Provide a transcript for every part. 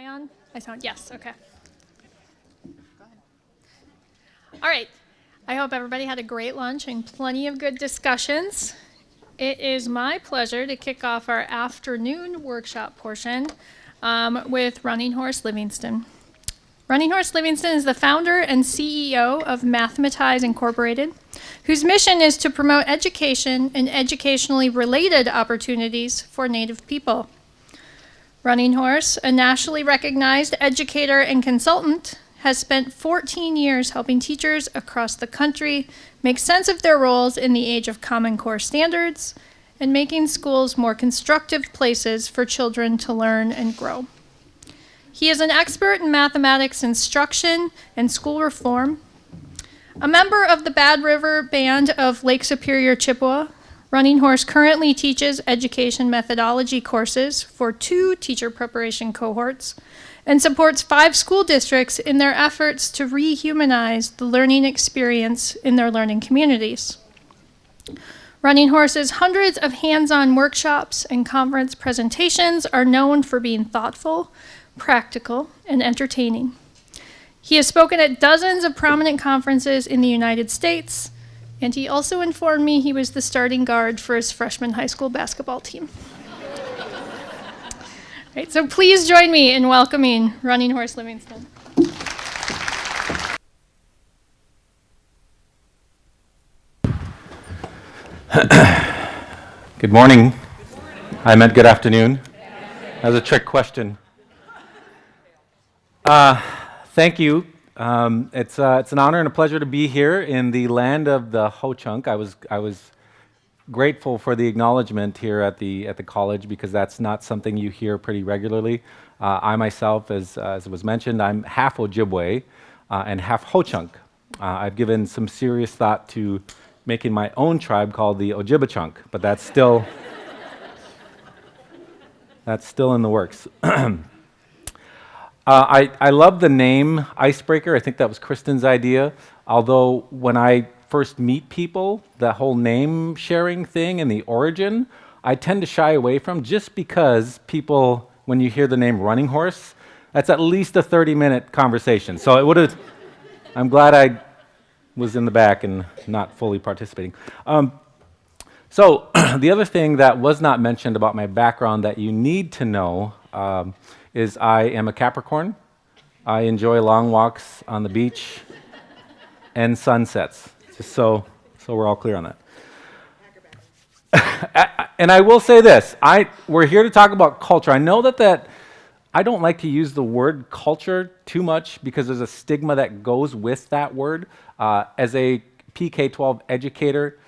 I on? I sound, yes, okay. All right. I hope everybody had a great lunch and plenty of good discussions. It is my pleasure to kick off our afternoon workshop portion um, with Running Horse Livingston. Running Horse Livingston is the founder and CEO of Mathematize Incorporated, whose mission is to promote education and educationally related opportunities for Native people. Running Horse, a nationally recognized educator and consultant, has spent 14 years helping teachers across the country make sense of their roles in the age of Common Core standards and making schools more constructive places for children to learn and grow. He is an expert in mathematics instruction and school reform, a member of the Bad River Band of Lake Superior Chippewa, Running Horse currently teaches education methodology courses for two teacher preparation cohorts and supports five school districts in their efforts to rehumanize the learning experience in their learning communities. Running Horse's hundreds of hands-on workshops and conference presentations are known for being thoughtful, practical, and entertaining. He has spoken at dozens of prominent conferences in the United States, and he also informed me he was the starting guard for his freshman high school basketball team. right, so please join me in welcoming Running Horse Livingston. good morning. I meant good afternoon. That was a trick question. Uh, thank you um, it's, uh, it's an honor and a pleasure to be here in the land of the Ho Chunk. I was, I was grateful for the acknowledgement here at the, at the college because that's not something you hear pretty regularly. Uh, I myself, as, uh, as was mentioned, I'm half Ojibwe uh, and half Ho Chunk. Uh, I've given some serious thought to making my own tribe called the Ojibachunk, but that's still, that's still in the works. Uh, I, I love the name Icebreaker. I think that was Kristen's idea. Although when I first meet people, the whole name sharing thing and the origin, I tend to shy away from just because people, when you hear the name Running Horse, that's at least a 30 minute conversation. So it would have, I'm glad I was in the back and not fully participating. Um, so the other thing that was not mentioned about my background that you need to know um, is I am a Capricorn. I enjoy long walks on the beach and sunsets, just so, so we're all clear on that. and I will say this, I, we're here to talk about culture. I know that, that I don't like to use the word culture too much because there's a stigma that goes with that word. Uh, as a PK-12 educator,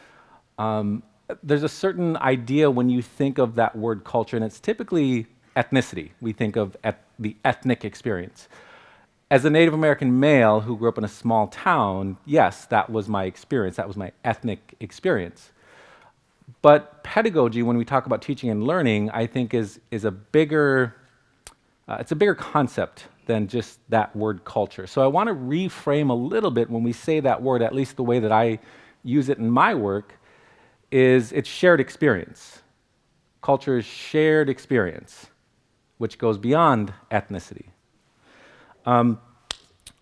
um, there's a certain idea when you think of that word culture, and it's typically ethnicity. We think of the ethnic experience. As a Native American male who grew up in a small town, yes, that was my experience. That was my ethnic experience. But pedagogy, when we talk about teaching and learning, I think is, is a bigger, uh, it's a bigger concept than just that word culture. So I want to reframe a little bit when we say that word, at least the way that I use it in my work, is it's shared experience. Culture is shared experience which goes beyond ethnicity. Um,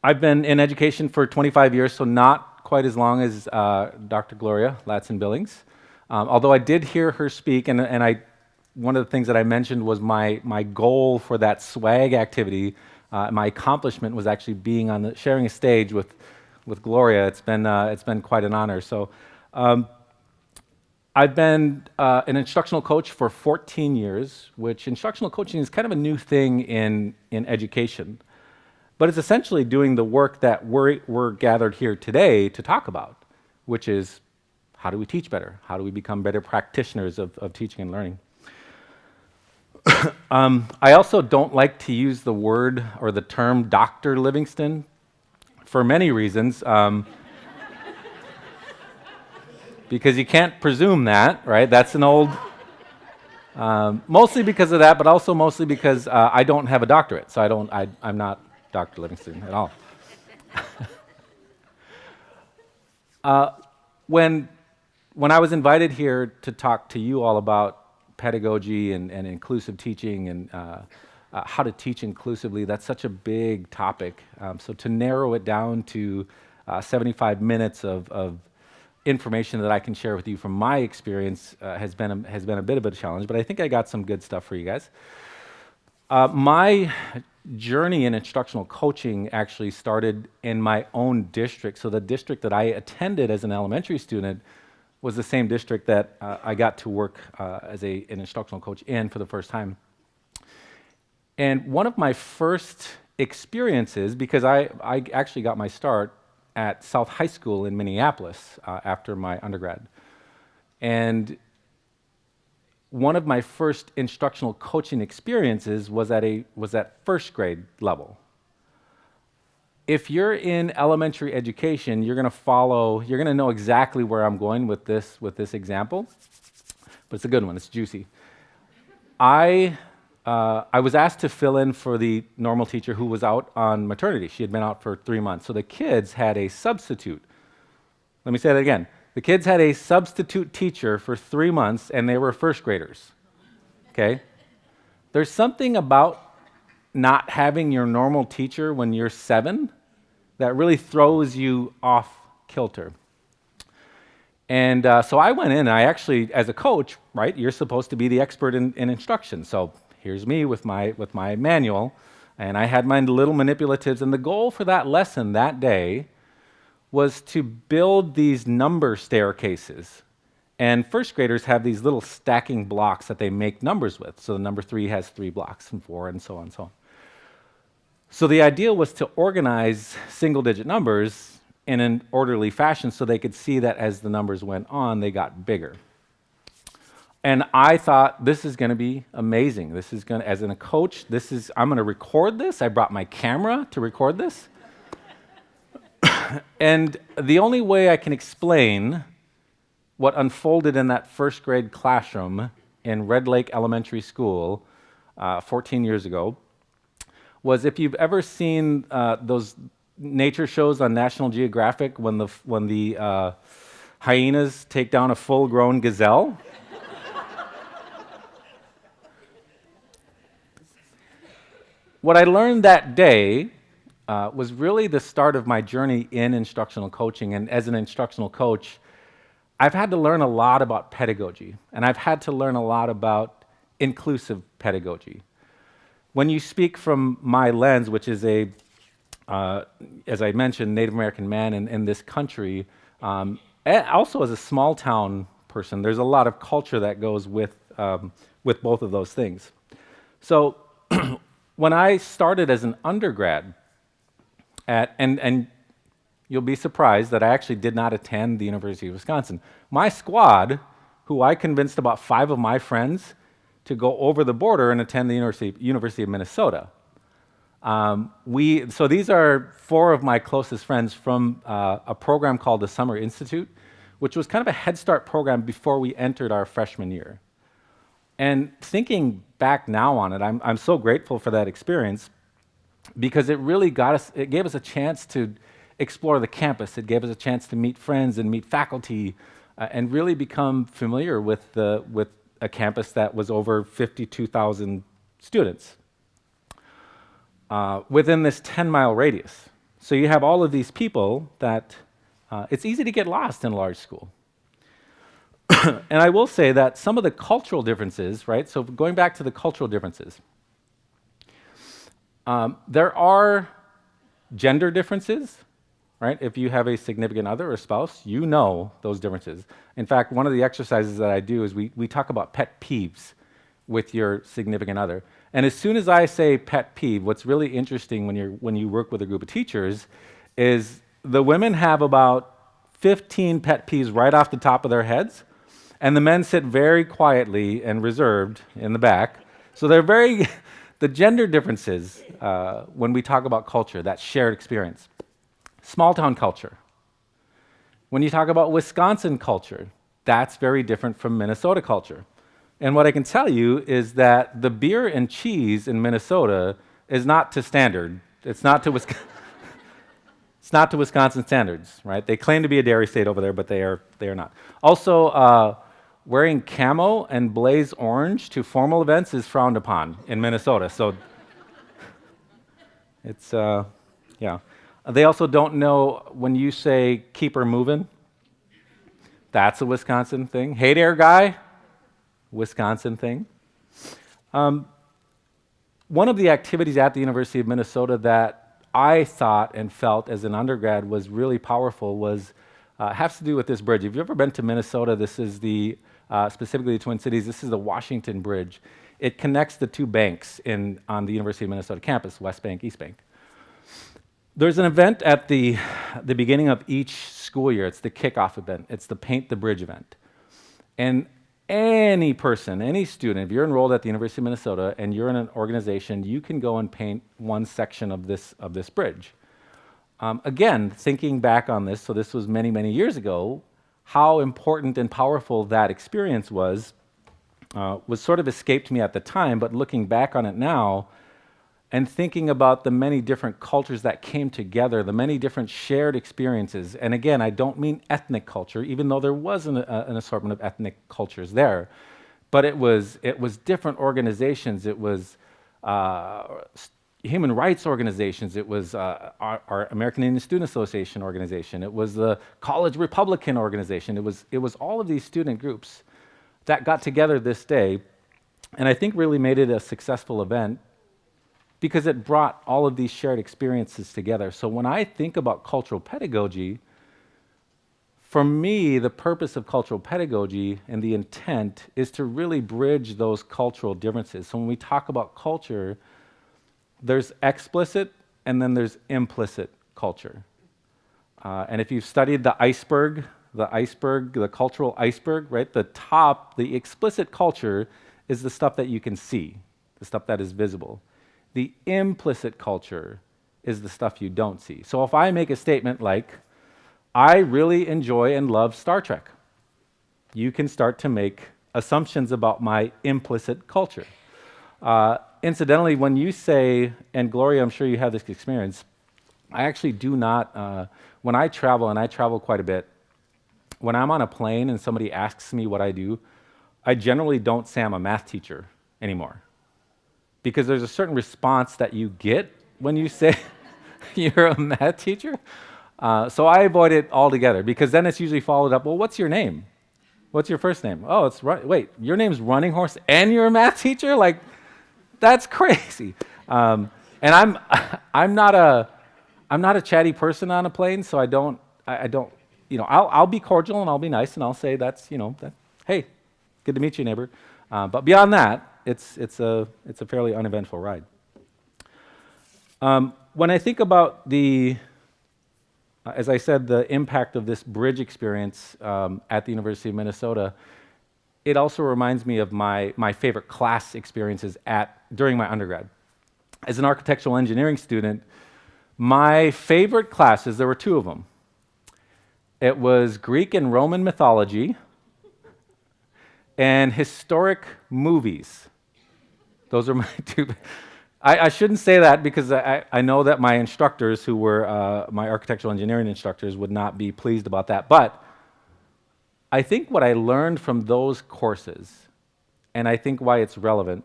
I've been in education for 25 years, so not quite as long as uh, Dr. Gloria Ladson Billings. Um, although I did hear her speak, and, and I, one of the things that I mentioned was my, my goal for that swag activity, uh, my accomplishment was actually being on the, sharing a stage with, with Gloria. It's been, uh, it's been quite an honor. So um, I've been uh, an instructional coach for 14 years, which instructional coaching is kind of a new thing in, in education. But it's essentially doing the work that we're, we're gathered here today to talk about, which is how do we teach better? How do we become better practitioners of, of teaching and learning? um, I also don't like to use the word or the term Dr. Livingston for many reasons. Um, because you can't presume that, right? That's an old, um, mostly because of that, but also mostly because uh, I don't have a doctorate, so I don't, I, I'm not Dr. Livingston at all. uh, when, when I was invited here to talk to you all about pedagogy and, and inclusive teaching and uh, uh, how to teach inclusively. That's such a big topic. Um, so to narrow it down to uh, 75 minutes of, of, information that I can share with you from my experience uh, has been a, has been a bit of a challenge. But I think I got some good stuff for you guys. Uh, my journey in instructional coaching actually started in my own district. So the district that I attended as an elementary student was the same district that uh, I got to work uh, as a, an instructional coach in for the first time. And one of my first experiences, because I, I actually got my start at South High School in Minneapolis uh, after my undergrad. And one of my first instructional coaching experiences was at, a, was at first grade level. If you're in elementary education, you're to follow, you're to know exactly where I'm going with this, with this example, but it's a good one, it's juicy. I uh, I was asked to fill in for the normal teacher who was out on maternity. She had been out for three months. So the kids had a substitute. Let me say that again. The kids had a substitute teacher for three months, and they were first graders. Okay? There's something about not having your normal teacher when you're seven that really throws you off kilter. And uh, so I went in, and I actually, as a coach, right, you're supposed to be the expert in, in instruction. So here's me with my, with my manual, and I had my little manipulatives. And the goal for that lesson that day was to build these number staircases. And first graders have these little stacking blocks that they make numbers with. So the number three has three blocks, and four, and so on and so on. So the idea was to organize single digit numbers in an orderly fashion so they could see that as the numbers went on, they got bigger. And I thought, this is going to be amazing. This is going to, as in a coach, this is, I'm going to record this. I brought my camera to record this. and the only way I can explain what unfolded in that first grade classroom in Red Lake Elementary School uh, 14 years ago was if you've ever seen uh, those nature shows on National Geographic when the, when the uh, hyenas take down a full grown gazelle. What I learned that day uh, was really the start of my journey in instructional coaching. And as an instructional coach, I've had to learn a lot about pedagogy, and I've had to learn a lot about inclusive pedagogy. When you speak from my lens, which is a, uh, as I mentioned, Native American man in, in this country, um, also as a small town person, there's a lot of culture that goes with, um, with both of those things. So when I started as an undergrad, at, and, and you'll be surprised that I actually did not attend the University of Wisconsin. My squad, who I convinced about five of my friends to go over the border and attend the University, University of Minnesota. Um, we, so these are four of my closest friends from uh, a program called the Summer Institute, which was kind of a Head Start program before we entered our freshman year. And thinking back now on it, I'm, I'm so grateful for that experience because it really got us, it gave us a chance to explore the campus. It gave us a chance to meet friends and meet faculty uh, and really become familiar with, the, with a campus that was over 52,000 students uh, within this 10 mile radius. So you have all of these people that uh, it's easy to get lost in a large school. and I will say that some of the cultural differences, right? So going back to the cultural differences, um, there are gender differences, right? If you have a significant other or spouse, you know those differences. In fact, one of the exercises that I do is we, we talk about pet peeves with your significant other. And as soon as I say pet peeve, what's really interesting when, you're, when you work with a group of teachers is the women have about 15 pet peeves right off the top of their heads, and the men sit very quietly and reserved in the back. So they're very, the gender differences uh, when we talk about culture, that shared experience. Small town culture. When you talk about Wisconsin culture, that's very different from Minnesota culture. And what I can tell you is that the beer and cheese in Minnesota is not to standard. It's not to Wisconsin. it's not to Wisconsin standards, right? They claim to be a dairy state over there, but they are, they are not. Also, uh, wearing camo and blaze orange to formal events is frowned upon in Minnesota. So It's, uh, yeah. They also don't know when you say keep her moving, that's a Wisconsin thing. Hey there, guy, Wisconsin thing. Um, one of the activities at the University of Minnesota that I thought and felt as an undergrad was really powerful was uh, has to do with this bridge. If you've ever been to Minnesota, this is the uh, specifically the Twin Cities. This is the Washington Bridge. It connects the two banks in on the University of Minnesota campus, West Bank, East Bank. There's an event at the the beginning of each school year. It's the kickoff event. It's the Paint the Bridge event, and any person, any student, if you're enrolled at the University of Minnesota and you're in an organization, you can go and paint one section of this, of this bridge. Um, again, thinking back on this, so this was many, many years ago, how important and powerful that experience was, uh, was sort of escaped me at the time, but looking back on it now, and thinking about the many different cultures that came together, the many different shared experiences. And again, I don't mean ethnic culture, even though there was an, uh, an assortment of ethnic cultures there, but it was, it was different organizations. It was uh, human rights organizations. It was uh, our, our, American Indian Student Association organization. It was the College Republican organization. It was, it was all of these student groups that got together this day, and I think really made it a successful event because it brought all of these shared experiences together. So when I think about cultural pedagogy, for me, the purpose of cultural pedagogy and the intent is to really bridge those cultural differences. So when we talk about culture, there's explicit and then there's implicit culture. Uh, and if you've studied the iceberg, the iceberg, the cultural iceberg, right, the top, the explicit culture is the stuff that you can see, the stuff that is visible. The implicit culture is the stuff you don't see. So if I make a statement like, I really enjoy and love Star Trek, you can start to make assumptions about my implicit culture. Uh, incidentally, when you say, and Gloria, I'm sure you have this experience, I actually do not, uh, when I travel, and I travel quite a bit, when I'm on a plane and somebody asks me what I do, I generally don't say I'm a math teacher anymore because there's a certain response that you get when you say you're a math teacher. Uh, so I avoid it altogether because then it's usually followed up, well, what's your name? What's your first name? Oh, it's. Wait, your name's Running Horse and you're a math teacher? Like, that's crazy. Um, and I'm, I'm not a, I'm not a chatty person on a plane, so I don't, I, I don't, you know, I'll, I'll be cordial and I'll be nice and I'll say that's, you know, that, hey, good to meet you, neighbor. Uh, but beyond that, it's, it's, a, it's a fairly uneventful ride. Um, when I think about the, uh, as I said, the impact of this bridge experience um, at the University of Minnesota, it also reminds me of my, my favorite class experiences at, during my undergrad. As an architectural engineering student, my favorite classes, there were two of them. It was Greek and Roman mythology and historic movies. Those are my two. I, I shouldn't say that because I, I, know that my instructors, who were uh, my architectural engineering instructors, would not be pleased about that. But I think what I learned from those courses, and I think why it's relevant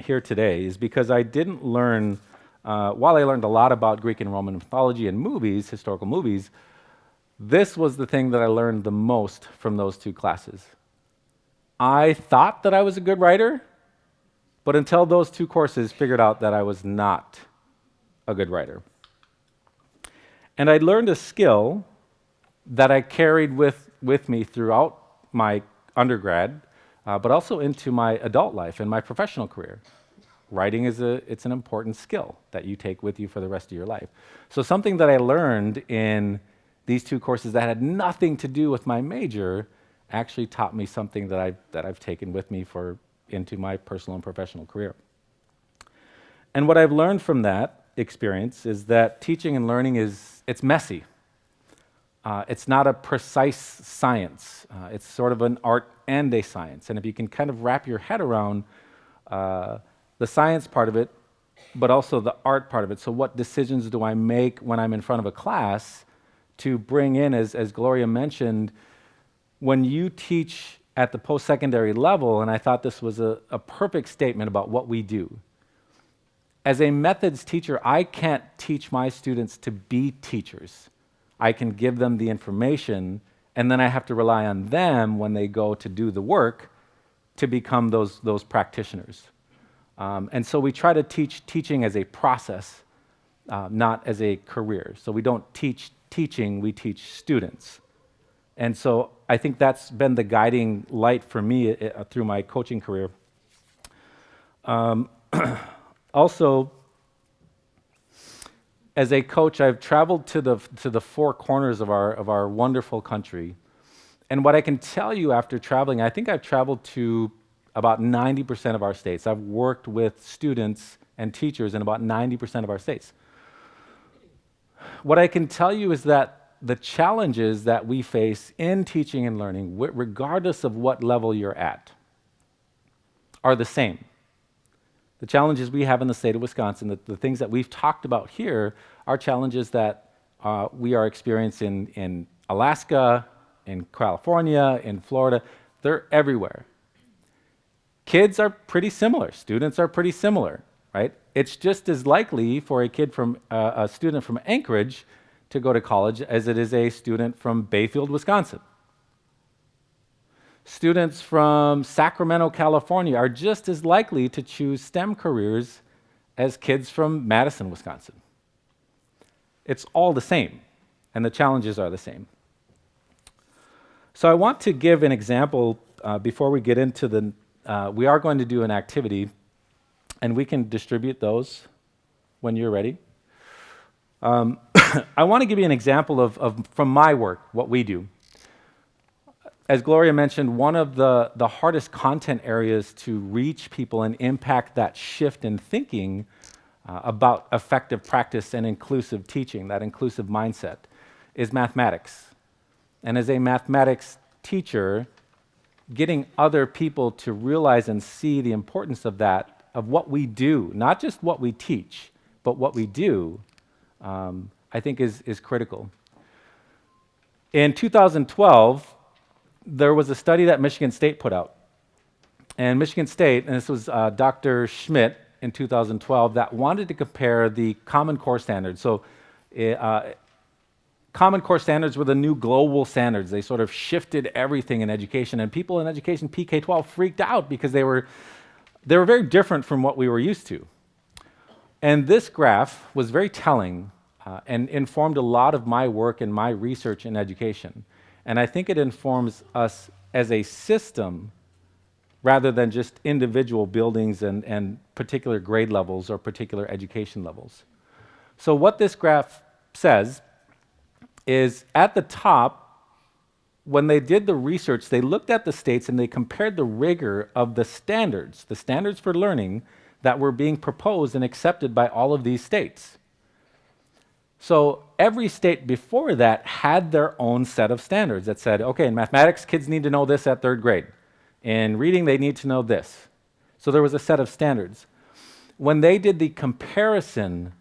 here today, is because I didn't learn, uh, while I learned a lot about Greek and Roman mythology and movies, historical movies, this was the thing that I learned the most from those two classes. I thought that I was a good writer, but until those two courses, figured out that I was not a good writer. And I learned a skill that I carried with, with me throughout my undergrad, uh, but also into my adult life and my professional career. Writing is a, it's an important skill that you take with you for the rest of your life. So something that I learned in these two courses that had nothing to do with my major actually taught me something that I've, that I've taken with me for into my personal and professional career. And what I've learned from that experience is that teaching and learning is, it's messy. Uh, it's not a precise science. Uh, it's sort of an art and a science. And if you can kind of wrap your head around uh, the science part of it, but also the art part of it. So what decisions do I make when I'm in front of a class to bring in, as, as Gloria mentioned, when you teach at the post-secondary level, and I thought this was a, a perfect statement about what we do. as a methods teacher, I can't teach my students to be teachers. I can give them the information, and then I have to rely on them when they go to do the work to become those, those practitioners. Um, and so we try to teach teaching as a process, uh, not as a career. So we don't teach teaching, we teach students. And so I think that's been the guiding light for me uh, through my coaching career. Um, also, as a coach, I've traveled to the, to the four corners of our, of our wonderful country. And what I can tell you after traveling, I think I've traveled to about 90% of our states. I've worked with students and teachers in about 90% of our states. What I can tell you is that the challenges that we face in teaching and learning, regardless of what level you're at, are the same. The challenges we have in the state of Wisconsin, the, the things that we've talked about here, are challenges that uh, we are experiencing in Alaska, in California, in Florida. They're everywhere. Kids are pretty similar. Students are pretty similar, right? It's just as likely for a kid from uh, a student from Anchorage to go to college as it is a student from Bayfield, Wisconsin students from Sacramento, California are just as likely to choose STEM careers as kids from Madison, Wisconsin. It's all the same, and the challenges are the same. So I want to give an example uh, before we get into the, uh, we are going to do an activity, and we can distribute those when you're ready. Um, I want to give you an example of, of, from my work, what we do as Gloria mentioned, one of the, the hardest content areas to reach people and impact that shift in thinking uh, about effective practice and inclusive teaching, that inclusive mindset, is mathematics. And as a mathematics teacher, getting other people to realize and see the importance of that, of what we do, not just what we teach, but what we do, um, I think is, is critical. In 2012, there was a study that Michigan State put out. And Michigan State, and this was uh, Dr. Schmidt in 2012, that wanted to compare the Common Core standards. So, eh, uh, Common Core standards were the new global standards. They sort of shifted everything in education, and people in education PK 12 freaked out because they were, they were very different from what we were used to. And this graph was very telling uh, and informed a lot of my work and my research in education. And I think it informs us as a system rather than just individual buildings and, and particular grade levels or particular education levels. So, what this graph says is at the top, when they did the research, they looked at the states and they compared the rigor of the standards, the standards for learning that were being proposed and accepted by all of these states. So every state before that had their own set of standards that said, okay, in mathematics, kids need to know this at third grade. In reading, they need to know this. So there was a set of standards. When they did the comparison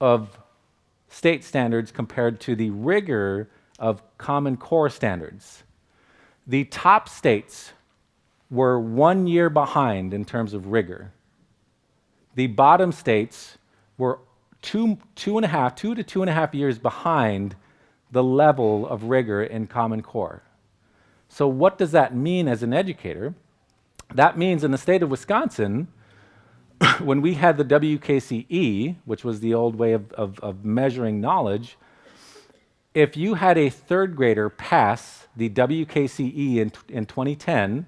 of state standards compared to the rigor of Common Core standards, the top states were one year behind in terms of rigor. The bottom states were two, two and a half, two to two and a half years behind the level of rigor in Common Core. So, what does that mean as an educator? That means in the state of Wisconsin, when we had the WKCE, which was the old way of, of, of, measuring knowledge, if you had a third grader pass the WKCE in, in 2010,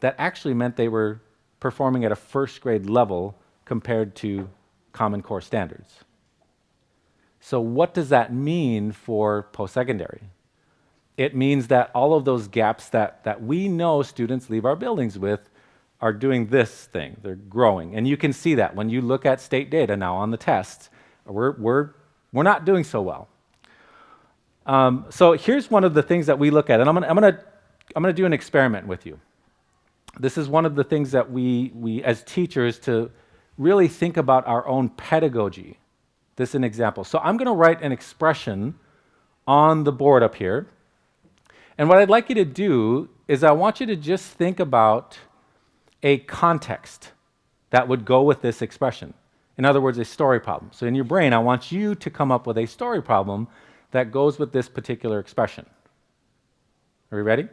that actually meant they were performing at a first grade level compared to Common Core standards. So, what does that mean for post secondary? It means that all of those gaps that, that we know students leave our buildings with are doing this thing. They're growing. And you can see that when you look at state data now on the tests. We're, we're, we're not doing so well. Um, so here's one of the things that we look at, and I'm gonna, I'm gonna, I'm gonna do an experiment with you. This is one of the things that we, we as teachers to really think about our own pedagogy. This is an example. So I'm going to write an expression on the board up here. And what I'd like you to do is I want you to just think about a context that would go with this expression. In other words, a story problem. So in your brain, I want you to come up with a story problem that goes with this particular expression. Are you ready?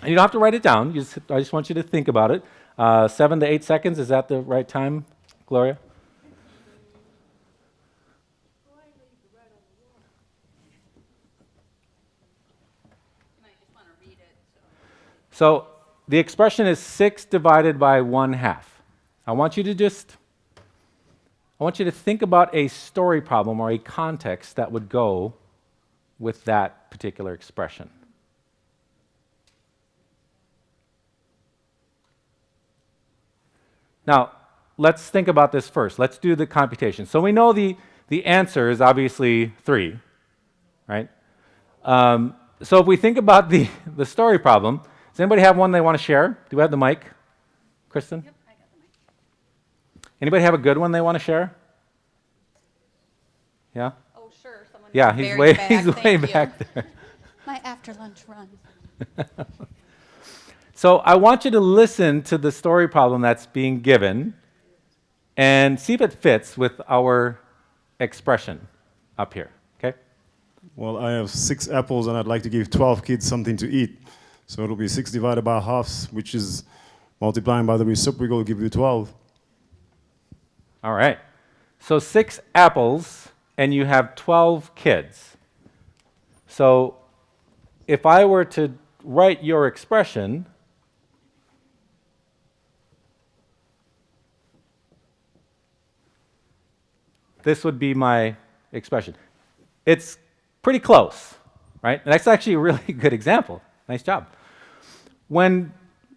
And you don't have to write it down. Just, I just want you to think about it. Uh, seven to eight seconds, is that the right time, Gloria? So the expression is 6 divided by 1 half. I want you to just I want you to think about a story problem or a context that would go with that particular expression. Now, let's think about this first. Let's do the computation. So we know the, the answer is obviously 3, right? Um, so if we think about the, the story problem, does anybody have one they want to share? Do we have the mic? Kristen? Yep, I got the mic. Anybody have a good one they want to share? Yeah? Oh, sure. Someone Yeah, he's way, back. he's way back there. My after lunch run. so I want you to listen to the story problem that's being given and see if it fits with our expression up here. Okay? Well, I have six apples and I'd like to give 12 kids something to eat. So it'll be 6 divided by halves, which is multiplying by the reciprocal will give you 12. All right. So six apples, and you have 12 kids. So if I were to write your expression, this would be my expression. It's pretty close, right? And that's actually a really good example. Nice job. When,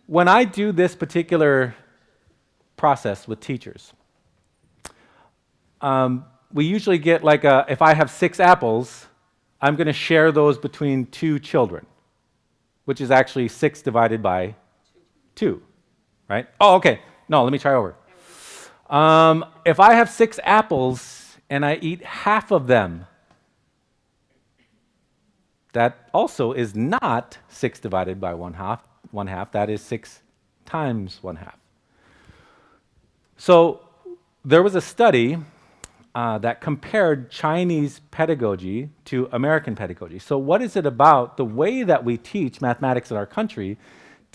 when I do this particular process with teachers, um, we usually get like a, if I have six apples, I'm going to share those between two children, which is actually six divided by two, right? Oh, okay. No, let me try over. Um, if I have six apples and I eat half of them, that also is not 6 divided by 1 half, 1 half. That is 6 times 1 half. So there was a study uh, that compared Chinese pedagogy to American pedagogy. So what is it about the way that we teach mathematics in our country?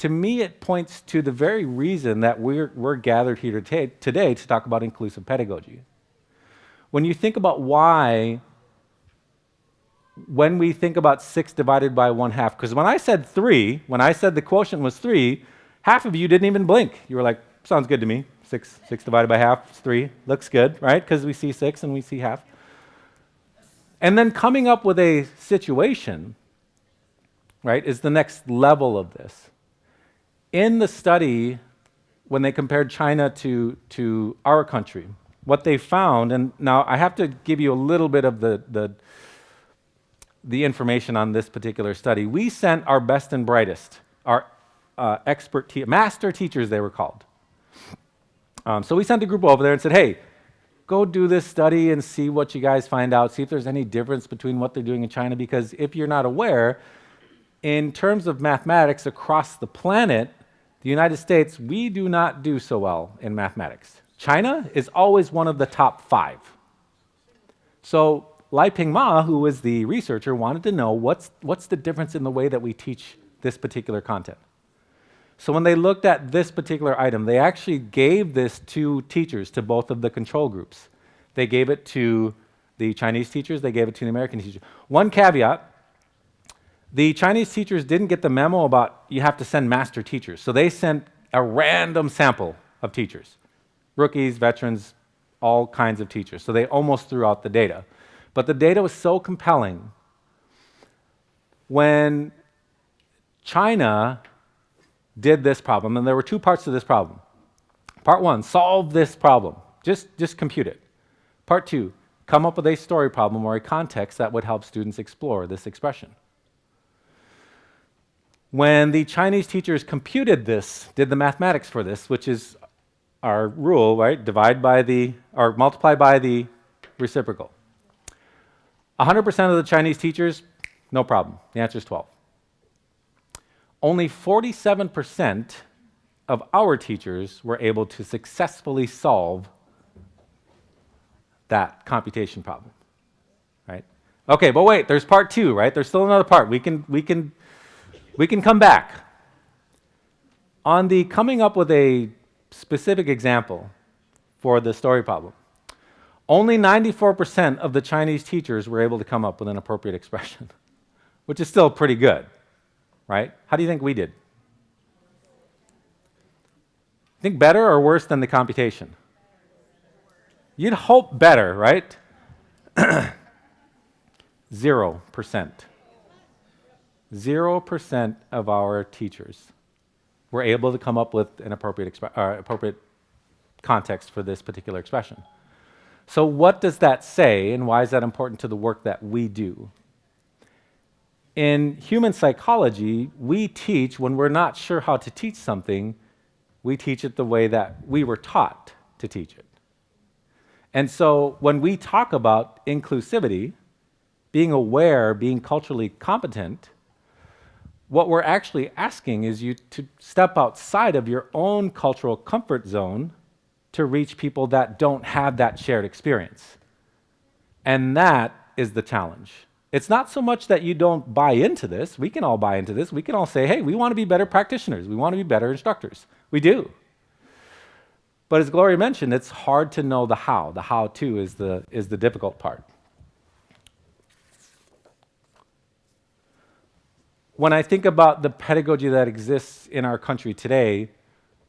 To me, it points to the very reason that we're, we're gathered here today, today to talk about inclusive pedagogy. When you think about why when we think about 6 divided by 1 half, because when I said 3, when I said the quotient was 3, half of you didn't even blink. You were like, sounds good to me. 6, 6 divided by half is 3. Looks good, right? Because we see 6 and we see half. And then coming up with a situation, right, is the next level of this. In the study, when they compared China to, to our country, what they found, and now I have to give you a little bit of the, the the information on this particular study, we sent our best and brightest, our uh, expert, te master teachers, they were called. Um, so we sent a group over there and said, hey, go do this study and see what you guys find out, see if there's any difference between what they're doing in China, because if you're not aware, in terms of mathematics across the planet, the United States, we do not do so well in mathematics. China is always one of the top five. So Liping Ma, who was the researcher, wanted to know what's, what's the difference in the way that we teach this particular content. So when they looked at this particular item, they actually gave this to teachers, to both of the control groups. They gave it to the Chinese teachers, they gave it to the American teachers. One caveat, the Chinese teachers didn't get the memo about you have to send master teachers. So they sent a random sample of teachers, rookies, veterans, all kinds of teachers. So they almost threw out the data. But the data was so compelling. When China did this problem, and there were two parts to this problem. Part one, solve this problem. Just, just compute it. Part two, come up with a story problem or a context that would help students explore this expression. When the Chinese teachers computed this, did the mathematics for this, which is our rule, right? Divide by the, or multiply by the reciprocal. 100% of the Chinese teachers, no problem. The answer is 12. Only 47% of our teachers were able to successfully solve that computation problem, right? Okay, but wait, there's part two, right? There's still another part. We can, we can, we can come back. On the coming up with a specific example for the story problem, only 94% of the Chinese teachers were able to come up with an appropriate expression, which is still pretty good, right? How do you think we did? Think better or worse than the computation? You'd hope better, right? Zero percent. Zero percent of our teachers were able to come up with an appropriate, uh, appropriate context for this particular expression. So, what does that say, and why is that important to the work that we do? In human psychology, we teach when we're not sure how to teach something, we teach it the way that we were taught to teach it. And so, when we talk about inclusivity, being aware, being culturally competent, what we're actually asking is you to step outside of your own cultural comfort zone to reach people that don't have that shared experience. And that is the challenge. It's not so much that you don't buy into this. We can all buy into this. We can all say, hey, we want to be better practitioners. We want to be better instructors. We do. But as Gloria mentioned, it's hard to know the how. The how to is the, is the difficult part. When I think about the pedagogy that exists in our country today,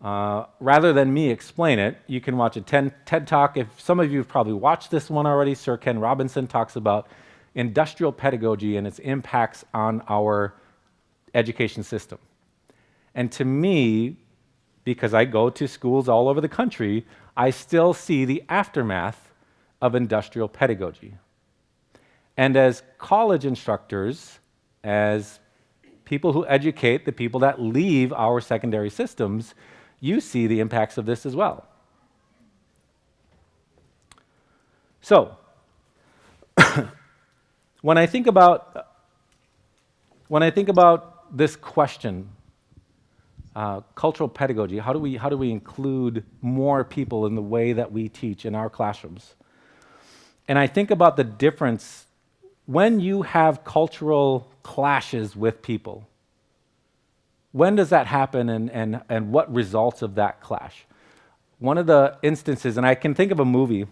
uh, rather than me explain it, you can watch a TED, TED Talk. If some of you have probably watched this one already, Sir Ken Robinson talks about industrial pedagogy and its impacts on our education system. And to me, because I go to schools all over the country, I still see the aftermath of industrial pedagogy. And as college instructors, as people who educate the people that leave our secondary systems, you see the impacts of this as well. So, when I think about when I think about this question, uh, cultural pedagogy, how do we how do we include more people in the way that we teach in our classrooms? And I think about the difference when you have cultural clashes with people, when does that happen and, and, and what results of that clash? One of the instances, and I can think of a movie,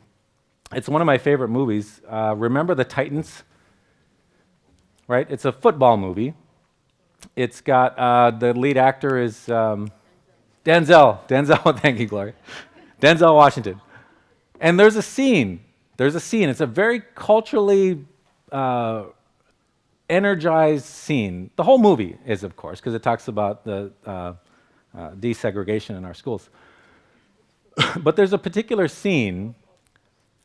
it's one of my favorite movies. Uh, remember the Titans? Right? It's a football movie. It's got uh, the lead actor is um, Denzel. Denzel, thank you, Gloria. Denzel Washington. And there's a scene. There's a scene. It's a very culturally uh, energized scene. The whole movie is, of course, because it talks about the uh, uh, desegregation in our schools. but there's a particular scene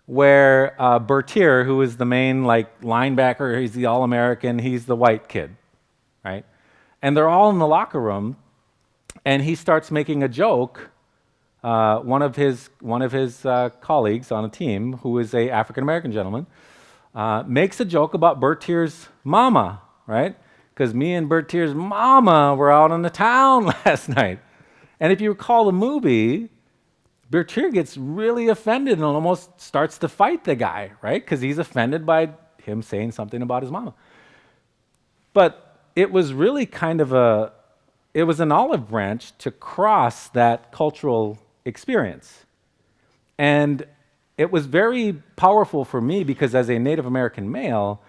where uh, Bertier, who is the main like linebacker, he's the All-American, he's the white kid, right? And they're all in the locker room, and he starts making a joke. Uh, one of his one of his uh, colleagues on a team, who is a African American gentleman, uh, makes a joke about Bertier's mama, right? Because me and Bertier's mama were out on the town last night. And if you recall the movie, Bertier gets really offended and almost starts to fight the guy, right? Because he's offended by him saying something about his mama. But it was really kind of a, it was an olive branch to cross that cultural experience. And it was very powerful for me because as a Native American male,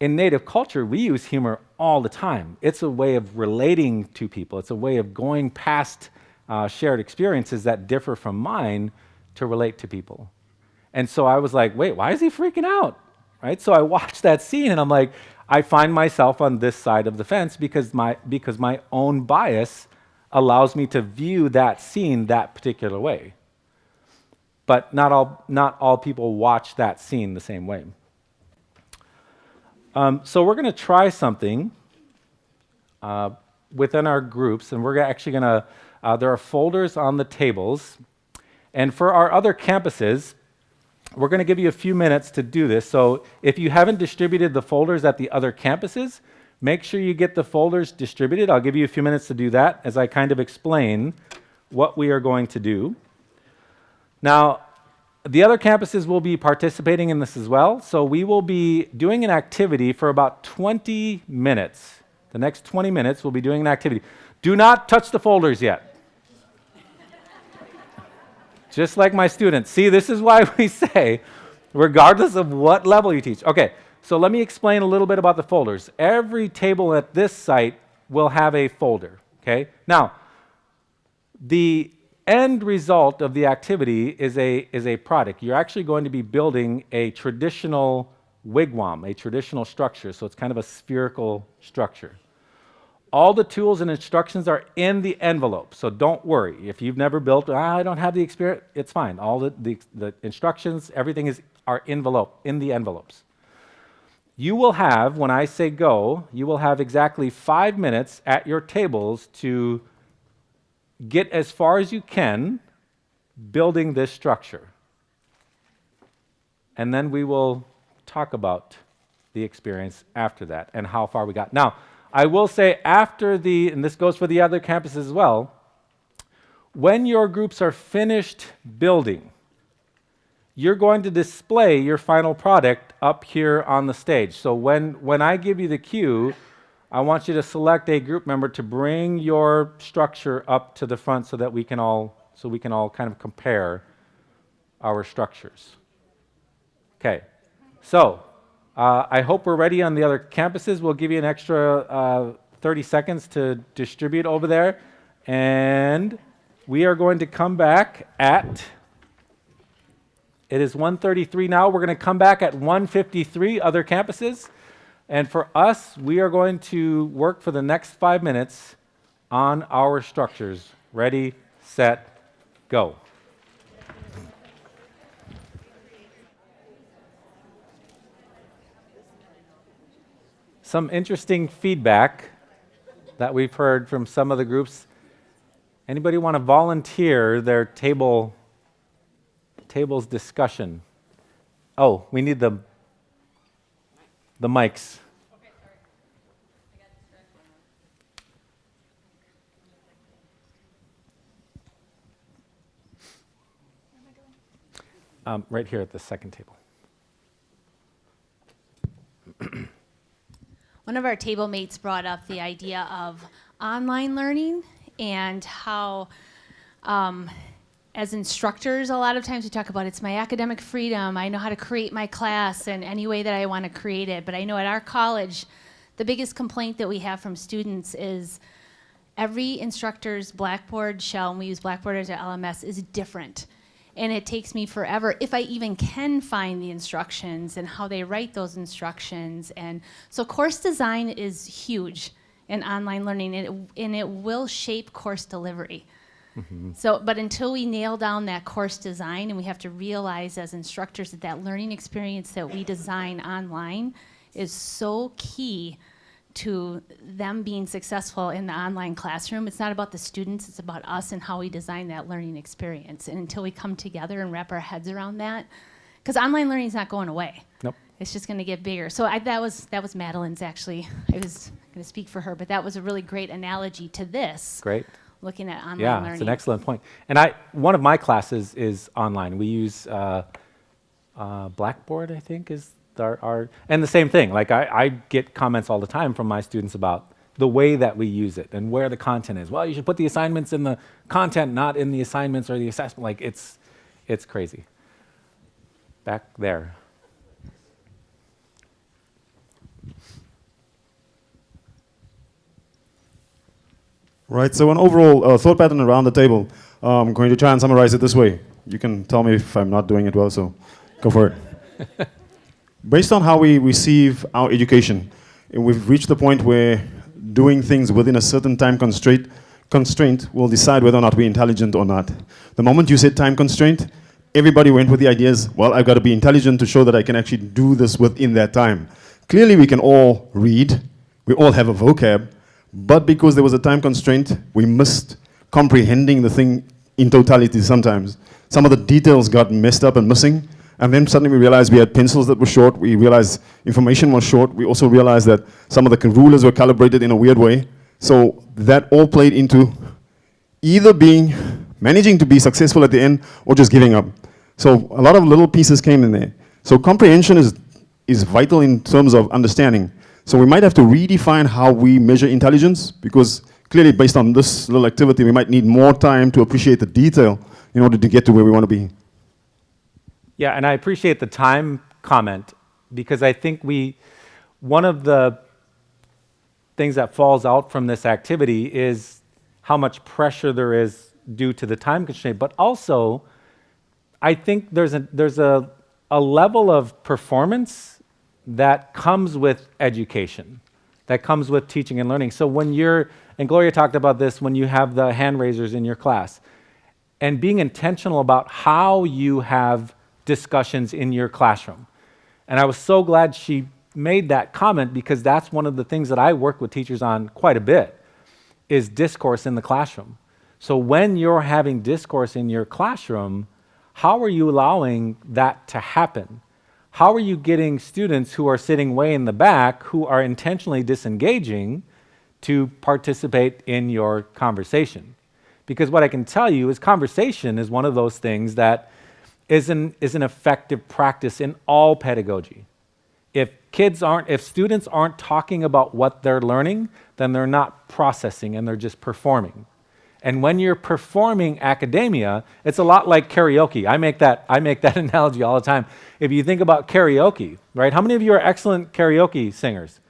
in Native culture, we use humor all the time. It's a way of relating to people, it's a way of going past uh, shared experiences that differ from mine to relate to people. And so I was like, wait, why is he freaking out? Right? So I watched that scene and I'm like, I find myself on this side of the fence because my, because my own bias allows me to view that scene that particular way but not all, not all people watch that scene the same way. Um, so we're going to try something uh, within our groups, and we're actually going to, uh, there are folders on the tables. And for our other campuses, we're going to give you a few minutes to do this. So if you haven't distributed the folders at the other campuses, make sure you get the folders distributed. I'll give you a few minutes to do that as I kind of explain what we are going to do. Now, the other campuses will be participating in this as well. So we will be doing an activity for about 20 minutes. The next 20 minutes, we'll be doing an activity. Do not touch the folders yet. Just like my students. See, this is why we say, regardless of what level you teach. Okay, so let me explain a little bit about the folders. Every table at this site will have a folder. Okay, now, the end result of the activity is a, is a product. You're actually going to be building a traditional wigwam, a traditional structure. So it's kind of a spherical structure. All the tools and instructions are in the envelope. So don't worry. If you've never built, ah, I don't have the experience, it's fine. All the, the, the instructions, everything is are envelope, in the envelopes. You will have, when I say go, you will have exactly five minutes at your tables to get as far as you can building this structure. And then we will talk about the experience after that and how far we got. Now, I will say after the, and this goes for the other campuses as well, when your groups are finished building, you're going to display your final product up here on the stage. So when, when I give you the cue, I want you to select a group member to bring your structure up to the front so that we can all, so we can all kind of compare our structures. Okay, so uh, I hope we're ready on the other campuses. We'll give you an extra uh, 30 seconds to distribute over there. And we are going to come back at it is 1:33 now. We're going to come back at 1:53 other campuses. And for us, we are going to work for the next 5 minutes on our structures. Ready, set, go. Some interesting feedback that we've heard from some of the groups. Anybody want to volunteer their table tables discussion. Oh, we need the, the mics. Um, right here at the second table. One of our table mates brought up the idea of online learning and how um, as instructors, a lot of times we talk about it's my academic freedom. I know how to create my class in any way that I want to create it. But I know at our college, the biggest complaint that we have from students is every instructor's Blackboard shell, and we use Blackboard as our LMS, is different. And it takes me forever, if I even can find the instructions and how they write those instructions. And so course design is huge in online learning, and it, and it will shape course delivery. Mm-hmm. So, but until we nail down that course design, and we have to realize as instructors that that learning experience that we design online is so key to them being successful in the online classroom. It's not about the students, it's about us and how we design that learning experience. And until we come together and wrap our heads around that, because online learning is not going away. Nope. It's just going to get bigger. So I, that was that was Madeline's actually. I was going to speak for her, but that was a really great analogy to this. Great looking at online yeah, learning. it's an excellent point. And I, one of my classes is online. We use uh, uh, Blackboard, I think, is our, our, and the same thing. Like I, I get comments all the time from my students about the way that we use it and where the content is. Well, you should put the assignments in the content, not in the assignments or the assessment. Like it's, it's crazy. Back there. Right, so an overall uh, thought pattern around the table. I'm going to try and summarize it this way. You can tell me if I'm not doing it well, so go for it. Based on how we receive our education, we've reached the point where doing things within a certain time constraint, constraint will decide whether or not we're intelligent or not. The moment you said time constraint, everybody went with the ideas, well, I've got to be intelligent to show that I can actually do this within that time. Clearly, we can all read, we all have a vocab, but because there was a time constraint, we missed comprehending the thing in totality sometimes. Some of the details got messed up and missing. And then suddenly we realized we had pencils that were short. We realized information was short. We also realized that some of the rulers were calibrated in a weird way. So that all played into either being, managing to be successful at the end or just giving up. So a lot of little pieces came in there. So comprehension is, is vital in terms of understanding. So we might have to redefine how we measure intelligence because clearly based on this little activity, we might need more time to appreciate the detail in order to get to where we want to be. Yeah, and I appreciate the time comment because I think we, one of the things that falls out from this activity is how much pressure there is due to the time constraint, but also I think there's a, there's a, a level of performance that comes with education, that comes with teaching and learning. So when you're, and Gloria talked about this when you have the hand raisers in your class, and being intentional about how you have discussions in your classroom. And I was so glad she made that comment because that's one of the things that I work with teachers on quite a bit is discourse in the classroom. So when you're having discourse in your classroom, how are you allowing that to happen? How are you getting students who are sitting way in the back who are intentionally disengaging to participate in your conversation? Because what I can tell you is conversation is one of those things that is an, is an effective practice in all pedagogy. If kids aren't, if students aren't talking about what they're learning, then they're not processing and they're just performing. And when you're performing academia, it's a lot like karaoke. I make that, I make that analogy all the time. If you think about karaoke, right? How many of you are excellent karaoke singers?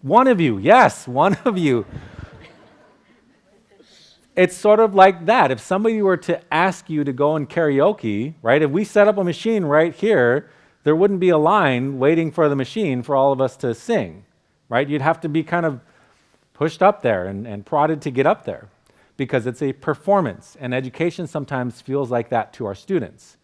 One of you, yes, one of you. It's sort of like that. If somebody were to ask you to go in karaoke, right? If we set up a machine right here, there wouldn't be a line waiting for the machine for all of us to sing, right? You'd have to be kind of pushed up there and, and prodded to get up there because it's a performance, and education sometimes feels like that to our students.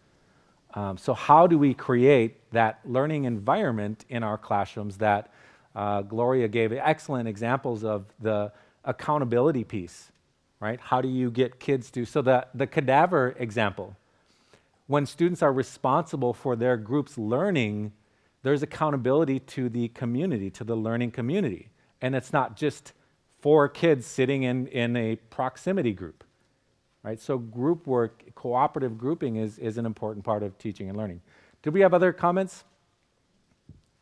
Um, so, how do we create that learning environment in our classrooms that uh, Gloria gave excellent examples of the accountability piece, right? How do you get kids to, so the, the cadaver example, when students are responsible for their group's learning, there's accountability to the community, to the learning community. And it's not just four kids sitting in, in a proximity group, right? So group work, cooperative grouping is, is an important part of teaching and learning. Do we have other comments?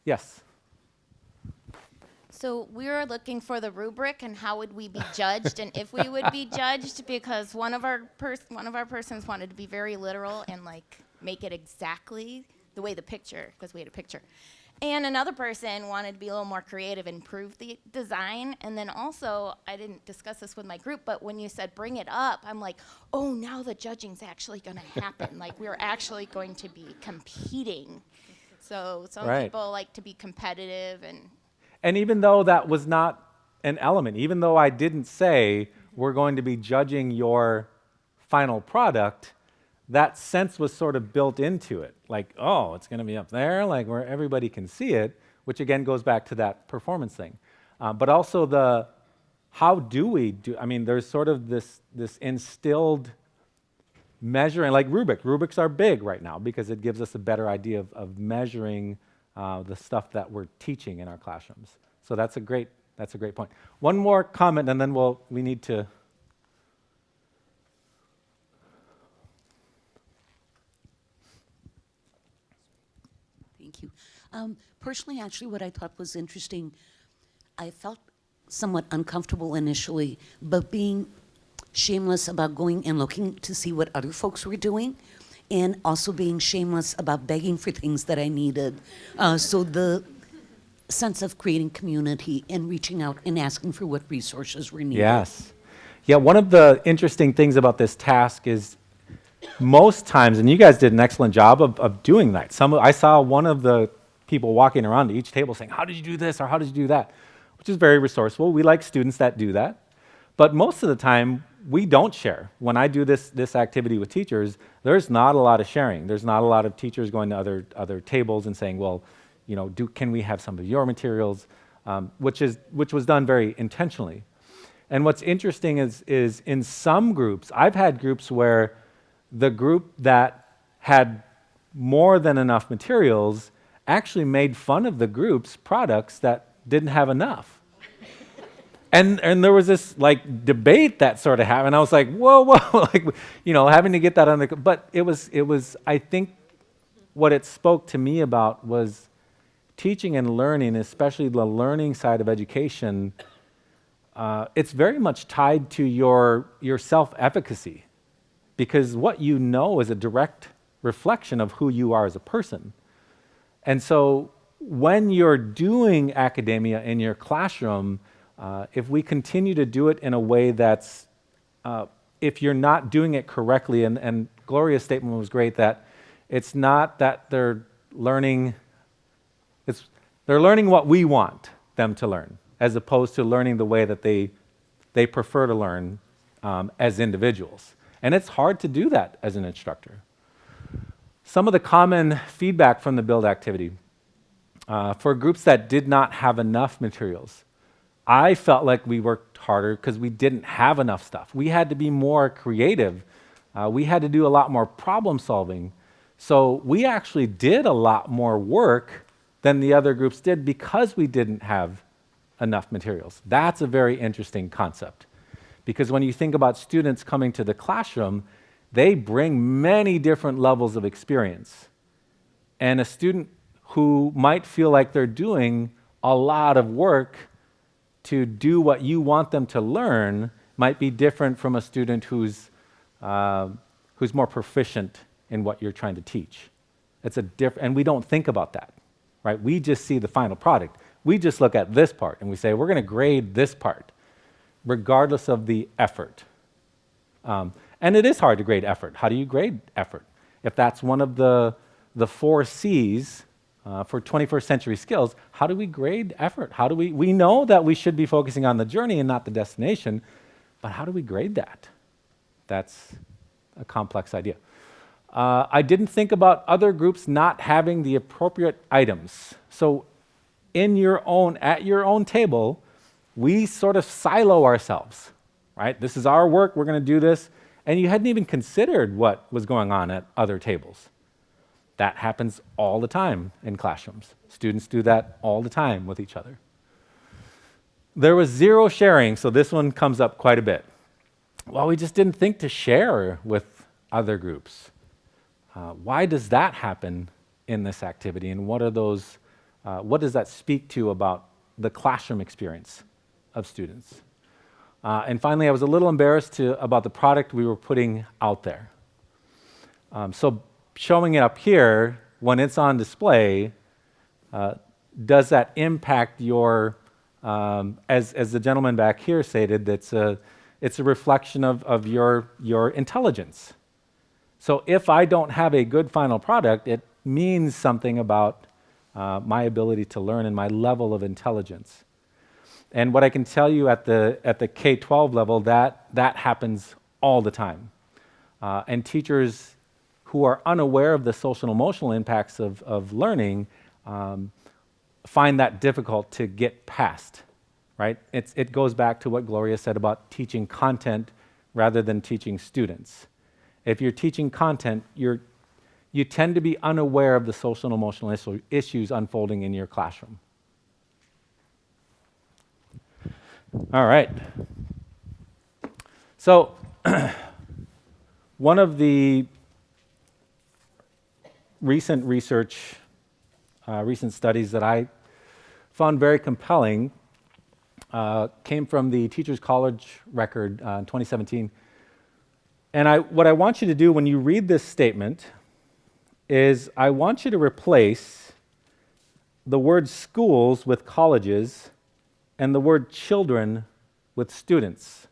Yes. So we were looking for the rubric and how would we be judged and if we would be judged because one of our one of our persons wanted to be very literal and like make it exactly the way the picture because we had a picture. And another person wanted to be a little more creative and improve the design. And then also, I didn't discuss this with my group, but when you said bring it up, I'm like, oh, now the judging's actually going to happen. like, we're actually going to be competing. So some Right. people like to be competitive and And even though that was not an element, even though I didn't say we're going to be judging your final product, that sense was sort of built into it. Like, oh, it's going to be up there, like where everybody can see it, which again goes back to that performance thing. Uh, but also the how do we do? I mean, there's sort of this this instilled measuring, like rubric. Rubrics are big right now because it gives us a better idea of, of measuring uh, the stuff that we're teaching in our classrooms. So that's a great that's a great point. One more comment, and then we'll we need to. Thank you. Um, personally, actually, what I thought was interesting, I felt somewhat uncomfortable initially, but being shameless about going and looking to see what other folks were doing, and also being shameless about begging for things that I needed. Uh, so the sense of creating community and reaching out and asking for what resources were needed. Yes. Yeah, one of the interesting things about this task is most times, and you guys did an excellent job of, of doing that. Some, I saw one of the people walking around to each table saying, How did you do this or how did you do that? Which is very resourceful. We like students that do that. But most of the time, we don't share. When I do this, this activity with teachers, there's not a lot of sharing. There's not a lot of teachers going to other, other tables and saying, Well, you know, do, can we have some of your materials? Um, which, is, which was done very intentionally. And what's interesting is, is in some groups, I've had groups where the group that had more than enough materials actually made fun of the group's products that didn't have enough. and and there was this like debate that sort of happened. I was like, whoa, whoa, like you know, having to get that the. But it was it was. I think what it spoke to me about was teaching and learning, especially the learning side of education. Uh, it's very much tied to your your self-efficacy, because what you know is a direct reflection of who you are as a person. And so when you're doing academia in your classroom, uh, if we continue to do it in a way that's, uh, if you're not doing it correctly, and, and Gloria's statement was great that it's not that they're learning, it's, they're learning what we want them to learn, as opposed to learning the way that they, they prefer to learn um, as individuals. And it's hard to do that as an instructor. Some of the common feedback from the build activity uh, for groups that did not have enough materials. I felt like we worked harder because we didn't have enough stuff. We had to be more creative. Uh, we had to do a lot more problem solving. So we actually did a lot more work than the other groups did because we didn't have enough materials. That's a very interesting concept. Because when you think about students coming to the classroom, they bring many different levels of experience. And a student who might feel like they're doing a lot of work to do what you want them to learn might be different from a student who's, uh, who's more proficient in what you're trying to teach. It's a diff- and we don't think about that, right? We just see the final product. We just look at this part and we say, we're going to grade this part, regardless of the effort. Um, and it is hard to grade effort. How do you grade effort? If that's one of the, the four C's uh, for 21st century skills, how do we grade effort? How do we, we know that we should be focusing on the journey and not the destination, but how do we grade that? That's a complex idea. Uh, I didn't think about other groups not having the appropriate items. So in your own, at your own table, we sort of silo ourselves, right? This is our work, we're gonna do this, and you hadn't even considered what was going on at other tables. That happens all the time in classrooms. Students do that all the time with each other. There was zero sharing, so this one comes up quite a bit. Well, we just didn't think to share with other groups. Uh, why does that happen in this activity, and what are those? Uh, what does that speak to about the classroom experience of students? Uh, and finally, I was a little embarrassed to, about the product we were putting out there. Um, so showing it up here, when it's on display, uh, does that impact your, um, as, as the gentleman back here stated, it's a, it's a reflection of, of your, your intelligence. So if I don't have a good final product, it means something about uh, my ability to learn and my level of intelligence. And what I can tell you at the, at the K-12 level, that, that happens all the time. Uh, and teachers who are unaware of the social and emotional impacts of, of learning um, find that difficult to get past, right? It's, it goes back to what Gloria said about teaching content rather than teaching students. If you're teaching content, you're, you tend to be unaware of the social and emotional issues unfolding in your classroom. All right. So, one of the recent research, uh, recent studies that I found very compelling uh, came from the Teachers College record uh, in 2017. And I, what I want you to do when you read this statement is I want you to replace the word schools with colleges and the word children with students.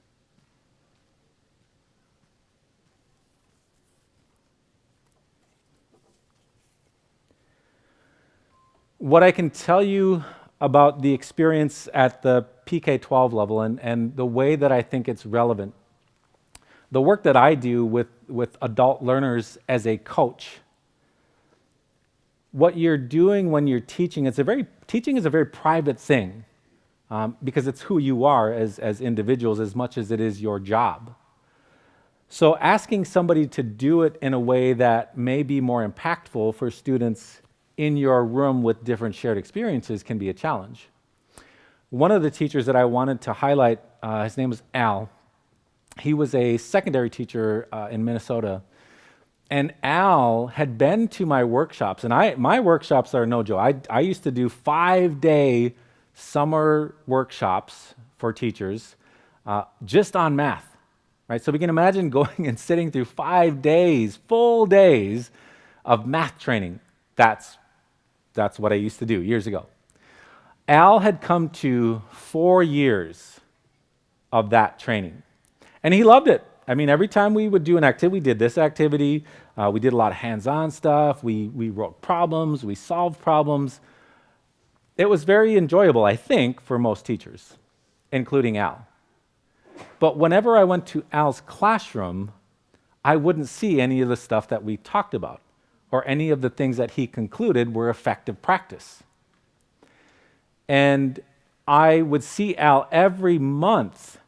what I can tell you about the experience at the PK 12 level and, and the way that I think it's relevant, the work that I do with, with adult learners as a coach, what you're doing when you're teaching, it's a very, teaching is a very private thing um, because it's who you are as, as individuals as much as it is your job. So asking somebody to do it in a way that may be more impactful for students in your room with different shared experiences can be a challenge. one of the teachers that I wanted to highlight, uh, his name was Al. He was a secondary teacher uh, in Minnesota. And Al had been to my workshops, and I, my workshops are no joke. I, I used to do five day summer workshops for teachers uh, just on math, right? So we can imagine going and sitting through five days, full days of math training. That's, that's what I used to do years ago. Al had come to four years of that training, and he loved it. I mean, every time we would do an activity, we did this activity, uh, we did a lot of hands on stuff, we, we wrote problems, we solved problems. It was very enjoyable, I think, for most teachers, including Al. But whenever I went to Al's classroom, I wouldn't see any of the stuff that we talked about or any of the things that he concluded were effective practice. And I would see Al every month.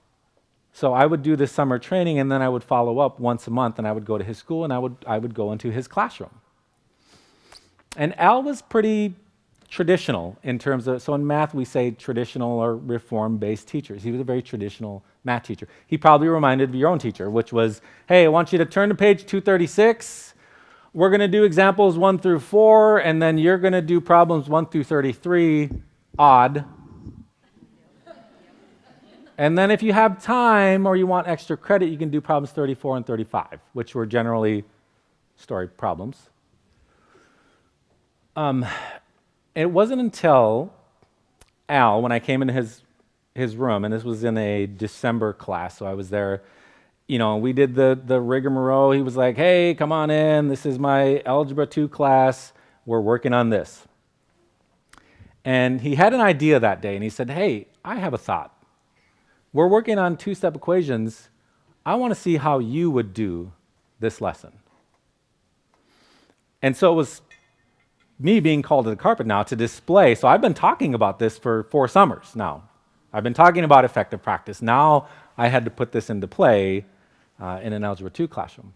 So I would do this summer training and then I would follow up once a month and I would go to his school and I would, I would go into his classroom. And Al was pretty traditional in terms of, so in math we say traditional or reform based teachers. He was a very traditional math teacher. He probably reminded of your own teacher, which was, hey, I want you to turn to page 236. We're going to do examples 1 through 4, and then you're going to do problems 1 through 33 odd. And then if you have time or you want extra credit, you can do problems 34 and 35, which were generally story problems. Um, it wasn't until Al, when I came into his, his room, and this was in a December class, so I was there, you know, we did the, the rigmarole. He was like, hey, come on in. This is my Algebra 2 class. We're working on this. And he had an idea that day, and he said, Hey, I have a thought. We're working on two step equations. I want to see how you would do this lesson. And so it was me being called to the carpet now to display. So I've been talking about this for four summers now. I've been talking about effective practice. Now I had to put this into play uh, in an Algebra 2 classroom.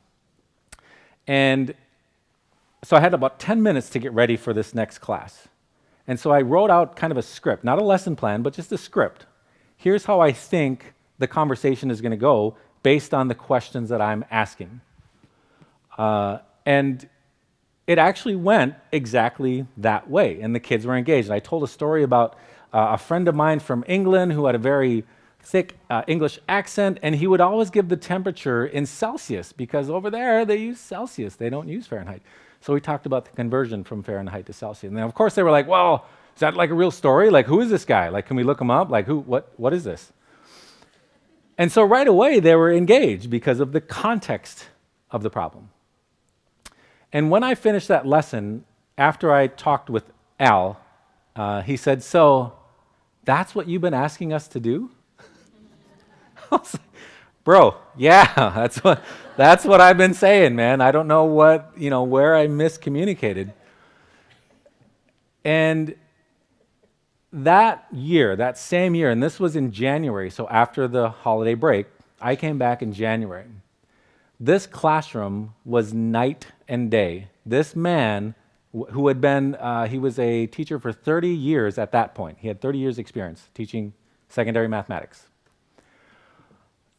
And so I had about 10 minutes to get ready for this next class. And so I wrote out kind of a script, not a lesson plan, but just a script. Here's how I think the conversation is going to go based on the questions that I'm asking. Uh, and it actually went exactly that way, and the kids were engaged. And I told a story about uh, a friend of mine from England who had a very thick uh, English accent, and he would always give the temperature in Celsius because over there they use Celsius, they don't use Fahrenheit. So we talked about the conversion from Fahrenheit to Celsius. And then of course they were like, well, is that like a real story? Like, who is this guy? Like, can we look him up? Like, who, what, what is this? And so right away they were engaged because of the context of the problem. And when I finished that lesson, after I talked with Al, uh, he said, So that's what you've been asking us to do? Bro, yeah, that's what, that's what I've been saying, man. I don't know what, you know, where I miscommunicated. And that year, that same year, and this was in January, so after the holiday break, I came back in January. This classroom was night and day. This man, who had been, uh, he was a teacher for 30 years at that point. He had 30 years' experience teaching secondary mathematics.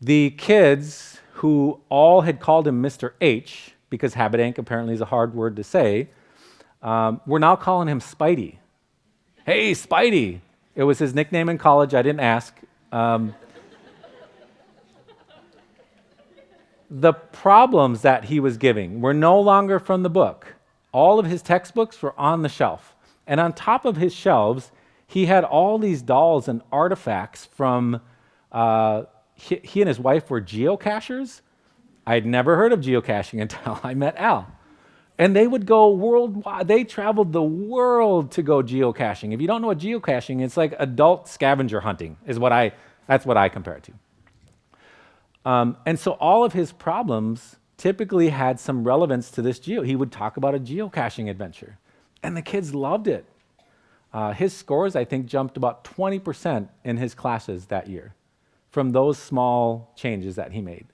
The kids, who all had called him Mr. H, because Habedank apparently is a hard word to say, um, were now calling him Spidey. Hey, Spidey! It was his nickname in college. I didn't ask. Um, the problems that he was giving were no longer from the book. All of his textbooks were on the shelf. And on top of his shelves, he had all these dolls and artifacts from uh, he, he and his wife were geocachers. I'd never heard of geocaching until I met Al. And they would go worldwide. They traveled the world to go geocaching. If you don't know what geocaching it's like adult scavenger hunting, is what I, that's what I compare it to. Um, and so all of his problems typically had some relevance to this geo. He would talk about a geocaching adventure, and the kids loved it. Uh, his scores, I think, jumped about 20% in his classes that year from those small changes that he made.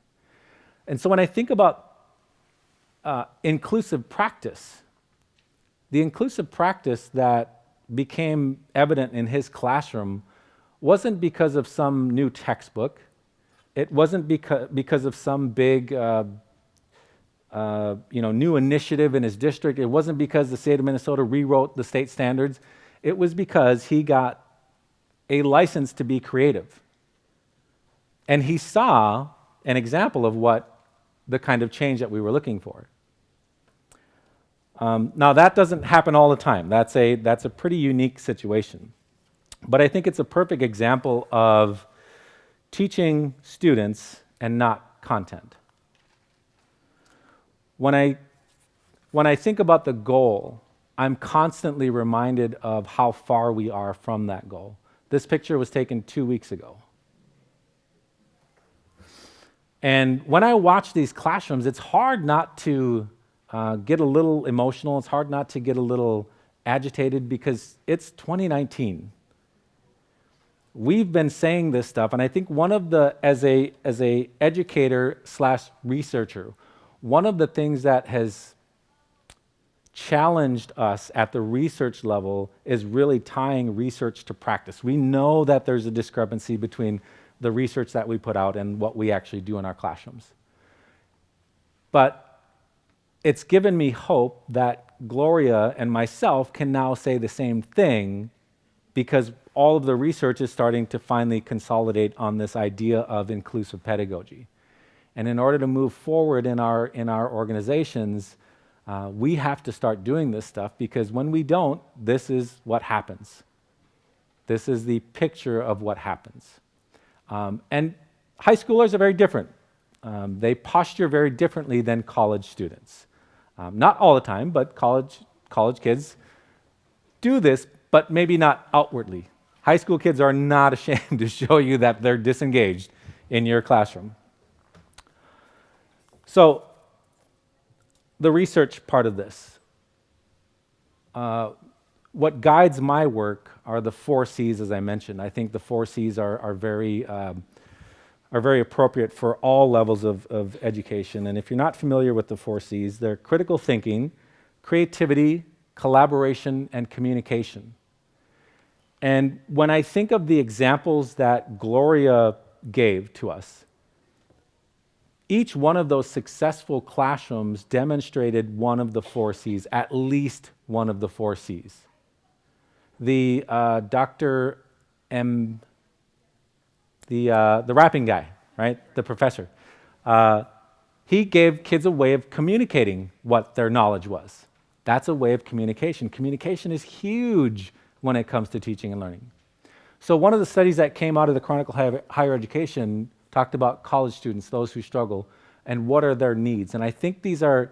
And so when I think about uh, inclusive practice, the inclusive practice that became evident in his classroom wasn't because of some new textbook. It wasn't because, because of some big uh, uh, you know, new initiative in his district. It wasn't because the state of Minnesota rewrote the state standards. It was because he got a license to be creative. And he saw an example of what the kind of change that we were looking for. Um, now, that doesn't happen all the time. That's a, that's a pretty unique situation. But I think it's a perfect example of teaching students and not content. When I, when I think about the goal, I'm constantly reminded of how far we are from that goal. This picture was taken two weeks ago. And when I watch these classrooms, it's hard not to uh, get a little emotional. It's hard not to get a little agitated because it's 2019. We've been saying this stuff, and I think one of the, as a, as a educator slash researcher, one of the things that has challenged us at the research level is really tying research to practice. We know that there's a discrepancy between the research that we put out and what we actually do in our classrooms. But it's given me hope that Gloria and myself can now say the same thing because all of the research is starting to finally consolidate on this idea of inclusive pedagogy. And in order to move forward in our, in our organizations, uh, we have to start doing this stuff because when we don't, this is what happens. This is the picture of what happens. Um, and high schoolers are very different. Um, they posture very differently than college students. Um, not all the time, but college, college kids do this, but maybe not outwardly. High school kids are not ashamed to show you that they're disengaged in your classroom. So, the research part of this. Uh, what guides my work are the four C's, as I mentioned. I think the four C's are, are, very, um, are very appropriate for all levels of, of education. And if you're not familiar with the four C's, they're critical thinking, creativity, collaboration, and communication. And when I think of the examples that Gloria gave to us, each one of those successful classrooms demonstrated one of the four C's, at least one of the four C's the uh, Dr. M, the, uh, the rapping guy, right? The professor. Uh, he gave kids a way of communicating what their knowledge was. That's a way of communication. Communication is huge when it comes to teaching and learning. So one of the studies that came out of the Chronicle Higher Education talked about college students, those who struggle, and what are their needs. And I think these are,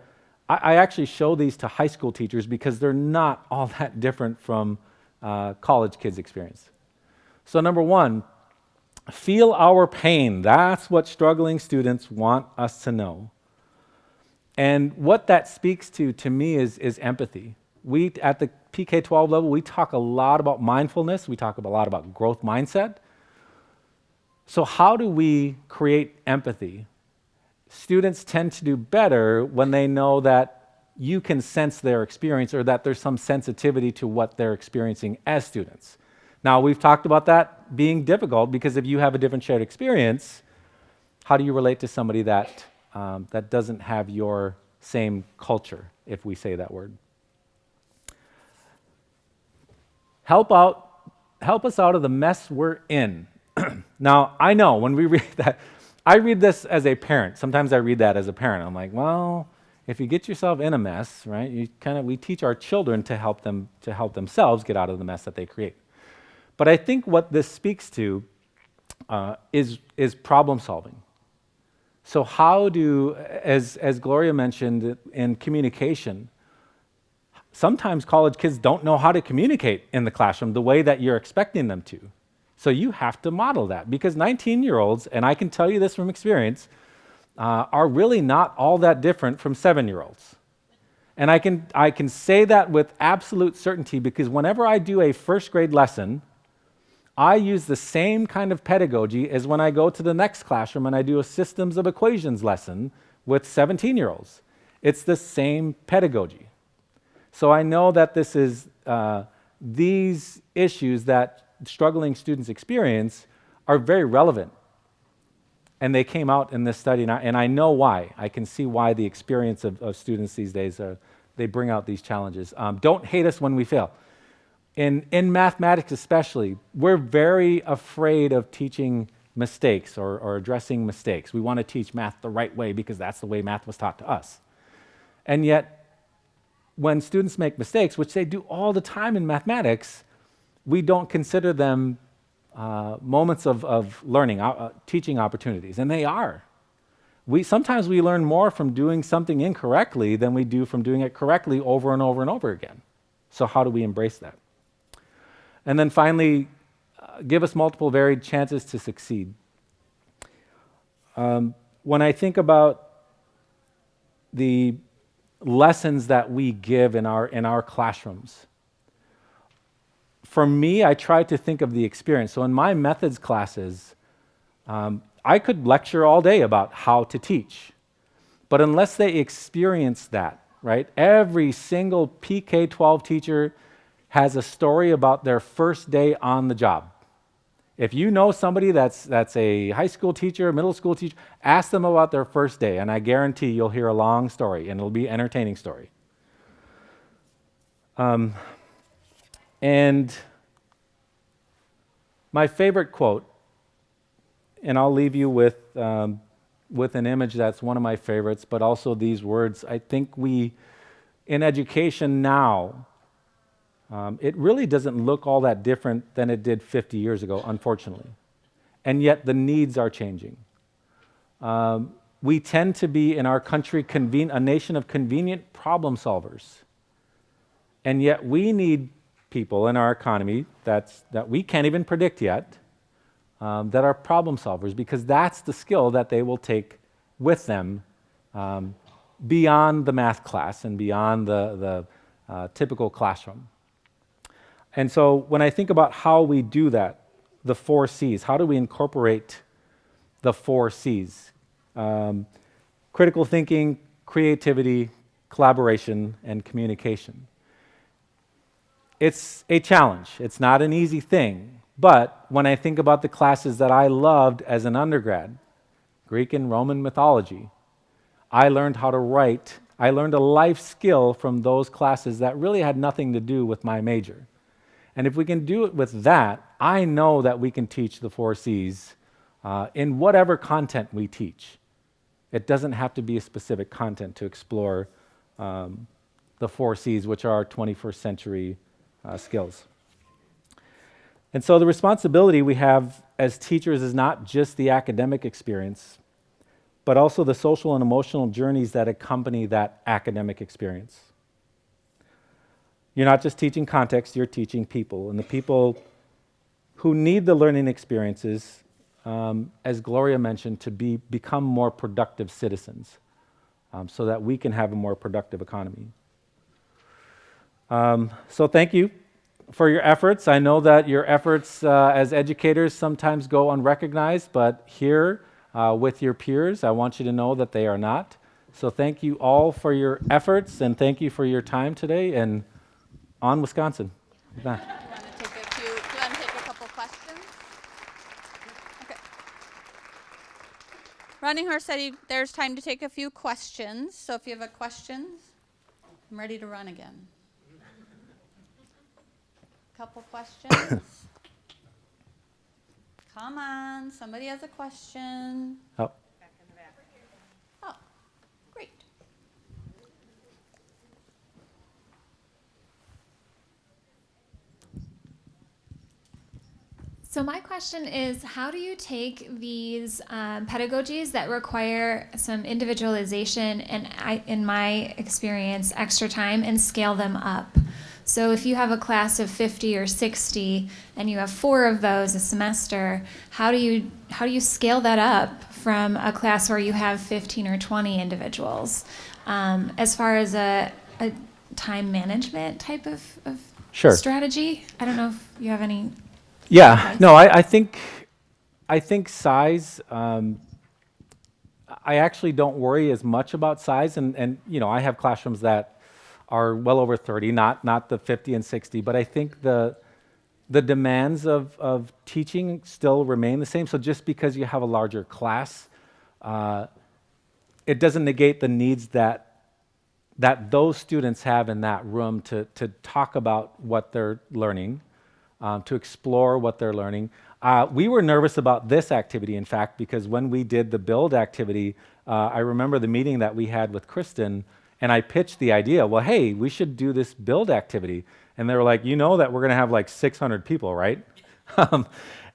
I, I actually show these to high school teachers because they're not all that different from uh, college kids experience. So, number one, feel our pain. That's what struggling students want us to know. And what that speaks to, to me, is, is empathy. We, at the PK 12 level, we talk a lot about mindfulness, we talk a lot about growth mindset. So, how do we create empathy? Students tend to do better when they know that you can sense their experience or that there's some sensitivity to what they're experiencing as students. Now, we've talked about that being difficult because if you have a different shared experience, how do you relate to somebody that, um, that doesn't have your same culture, if we say that word? Help out, help us out of the mess we're in. now, I know when we read that, I read this as a parent. Sometimes I read that as a parent. I'm like, well, if you get yourself in a mess, right, you kind of we teach our children to help them to help themselves get out of the mess that they create. But I think what this speaks to uh, is is problem solving. So how do, as as Gloria mentioned in communication, sometimes college kids don't know how to communicate in the classroom the way that you're expecting them to. So you have to model that because 19 year olds, and I can tell you this from experience, uh, are really not all that different from seven year olds. And I can, I can say that with absolute certainty because whenever I do a first grade lesson, I use the same kind of pedagogy as when I go to the next classroom and I do a systems of equations lesson with 17 year olds. It's the same pedagogy. So I know that this is uh, these issues that struggling students experience are very relevant. And they came out in this study, and I, and I know why. I can see why the experience of, of students these days, are, they bring out these challenges. Um, don't hate us when we fail. In, in mathematics especially, we're very afraid of teaching mistakes or, or addressing mistakes. We want to teach math the right way because that's the way math was taught to us. And yet, when students make mistakes, which they do all the time in mathematics, we don't consider them uh, moments of, of learning, uh, uh, teaching opportunities, and they are. We, sometimes we learn more from doing something incorrectly than we do from doing it correctly over and over and over again. So, how do we embrace that? And then finally, uh, give us multiple varied chances to succeed. Um, when I think about the lessons that we give in our, in our classrooms, for me, I try to think of the experience. So in my methods classes, um, I could lecture all day about how to teach. But unless they experience that, right? Every single PK 12 teacher has a story about their first day on the job. If you know somebody that's, that's a high school teacher, middle school teacher, ask them about their first day, and I guarantee you'll hear a long story, and it'll be an entertaining story. Um, and my favorite quote, and I'll leave you with, um, with an image that's one of my favorites, but also these words. I think we, in education now, um, it really doesn't look all that different than it did 50 years ago, unfortunately. And yet the needs are changing. Um, we tend to be in our country conven- a nation of convenient problem solvers. And yet we need people in our economy that's, that we can't even predict yet um, that are problem solvers because that's the skill that they will take with them um, beyond the math class and beyond the, the uh, typical classroom. And so when I think about how we do that, the four C's, how do we incorporate the four C's? Um, critical thinking, creativity, collaboration, and communication. It's a challenge. It's not an easy thing. But when I think about the classes that I loved as an undergrad, Greek and Roman mythology, I learned how to write. I learned a life skill from those classes that really had nothing to do with my major. And if we can do it with that, I know that we can teach the four C's uh, in whatever content we teach. It doesn't have to be a specific content to explore um, the four C's, which are 21st century uh, skills. And so the responsibility we have as teachers is not just the academic experience, but also the social and emotional journeys that accompany that academic experience. You're not just teaching context, you're teaching people. And the people who need the learning experiences, um, as Gloria mentioned, to be, become more productive citizens um, so that we can have a more productive economy. Um, so thank you for your efforts. I know that your efforts uh, as educators sometimes go unrecognized, but here uh, with your peers, I want you to know that they are not. So thank you all for your efforts and thank you for your time today. And on Wisconsin. Do you want to take a few, do you want to take a couple questions? Okay. Running Horse said he, there's time to take a few questions, so if you have a question, I'm ready to run again. Couple questions? Come on, somebody has a question. Oh, So my question is, how do you take these um, pedagogies that require some individualization and, I, in my experience, extra time, and scale them up? So if you have a class of 50 or 60, and you have four of those a semester, how do you how do you scale that up from a class where you have 15 or 20 individuals? Um, as far as a, a time management type of, of Sure. strategy, I don't know if you have any Yeah, no, I, I think, I think size. Um, I actually don't worry as much about size, and and you know I have classrooms that are well over 30, not not the 50 and 60, but I think the the demands of, of teaching still remain the same. So just because you have a larger class, uh, it doesn't negate the needs that that those students have in that room to, to talk about what they're learning, um, to explore what they're learning. Uh, we were nervous about this activity, in fact, because when we did the build activity, uh, I remember the meeting that we had with Kristen, and I pitched the idea, well, hey, we should do this build activity. And they were like, you know that we're going to have like 600 people, right? um,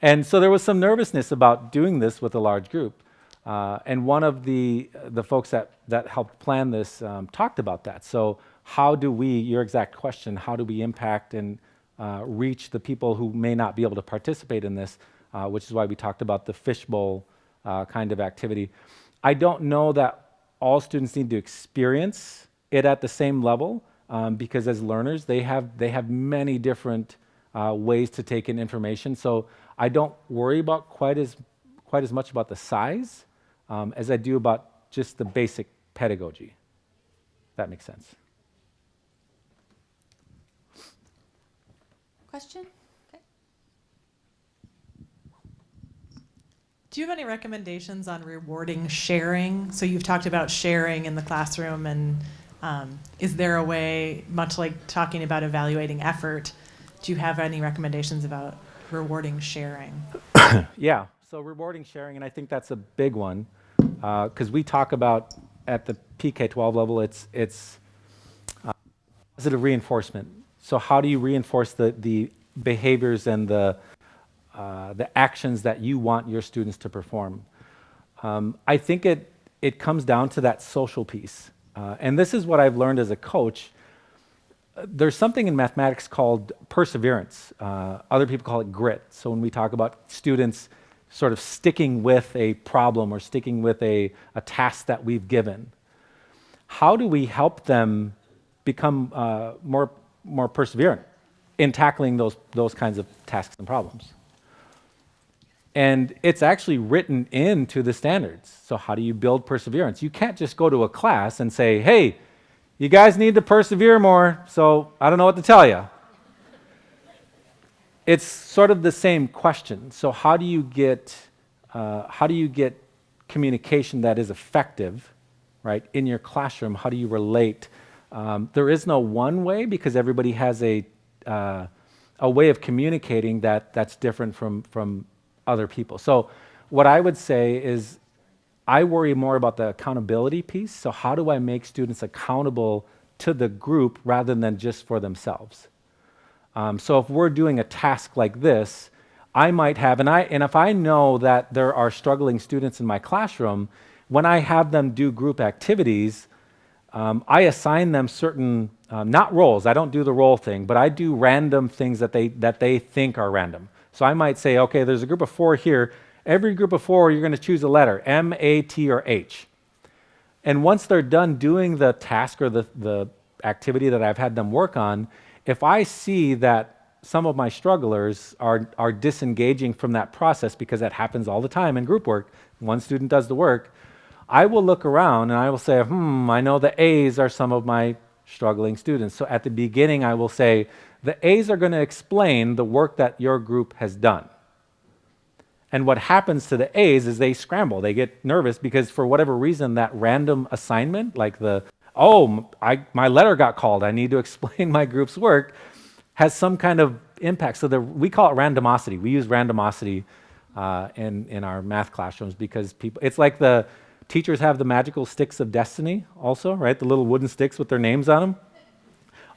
and so there was some nervousness about doing this with a large group. Uh, and one of the, the folks that, that helped plan this um, talked about that. So how do we, your exact question, how do we impact and uh, reach the people who may not be able to participate in this, uh, which is why we talked about the fishbowl uh, kind of activity. I don't know that all students need to experience it at the same level um, because as learners, they have, they have many different uh, ways to take in information. So I don't worry about quite as, quite as much about the size um, as I do about just the basic pedagogy. That makes sense. Question? Do you have any recommendations on rewarding sharing? So you've talked about sharing in the classroom, and um, is there a way, much like talking about evaluating effort, do you have any recommendations about rewarding sharing? yeah, so rewarding sharing, and I think that's a big one because uh, we talk about at the PK12 level, it's it's uh, positive reinforcement. So how do you reinforce the the behaviors and the uh, the actions that you want your students to perform? Um, I think it it comes down to that social piece, uh, and this is what I've learned as a coach. There's something in mathematics called perseverance. Uh, other people call it grit. So when we talk about students sort of sticking with a problem or sticking with a, a task that we've given. How do we help them become uh, more, more perseverant in tackling those, those kinds of tasks and problems? And it's actually written into the standards. So, how do you build perseverance? You can't just go to a class and say, hey, you guys need to persevere more, so I don't know what to tell you it's sort of the same question. So how do you get uh, how do you get communication that is effective, right, in your classroom? How do you relate? Um, there is no one way because everybody has a uh, a way of communicating that that's different from from other people. So what I would say is I worry more about the accountability piece. So how do I make students accountable to the group rather than just for themselves? Um, so if we're doing a task like this, I might have, and, I, and if I know that there are struggling students in my classroom, when I have them do group activities, um, I assign them certain, um, not roles, I don't do the role thing, but I do random things that they, that they think are random. So I might say, okay, there's a group of four here. Every group of four, you're going to choose a letter, M, A, T, or H. And once they're done doing the task or the, the activity that I've had them work on, if I see that some of my strugglers are, are disengaging from that process because that happens all the time in group work, one student does the work, I will look around and I will say, hmm, I know the A's are some of my struggling students. So at the beginning, I will say, the A's are going to explain the work that your group has done. And what happens to the A's is they scramble. They get nervous because for whatever reason, that random assignment, like the oh, I, my letter got called, I need to explain my group's work, has some kind of impact. So the, we call it randomosity. We use randomosity uh, in, in our math classrooms because people, it's like the teachers have the magical sticks of destiny also, right? The little wooden sticks with their names on them.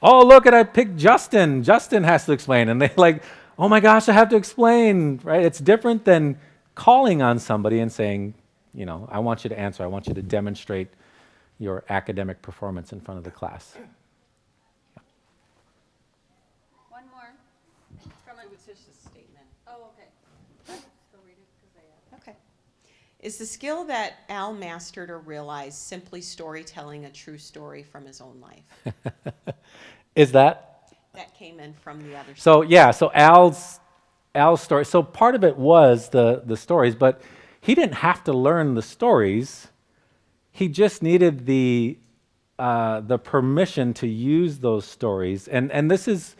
Oh, look at I picked Justin. Justin has to explain. And they like, oh my gosh, I have to explain, right? It's different than calling on somebody and saying, you know, I want you to answer. I want you to demonstrate your academic performance in front of the class. One more. From a, It's just a statement. oh, okay. Go read it, 'cause I, uh, Okay. Is the skill that Al mastered or realized simply storytelling a true story from his own life? Is that? That came in from the other side. So yeah, so Al's Al's story. So part of it was the the stories, but he didn't have to learn the stories. He just needed the uh, the permission to use those stories, and and this is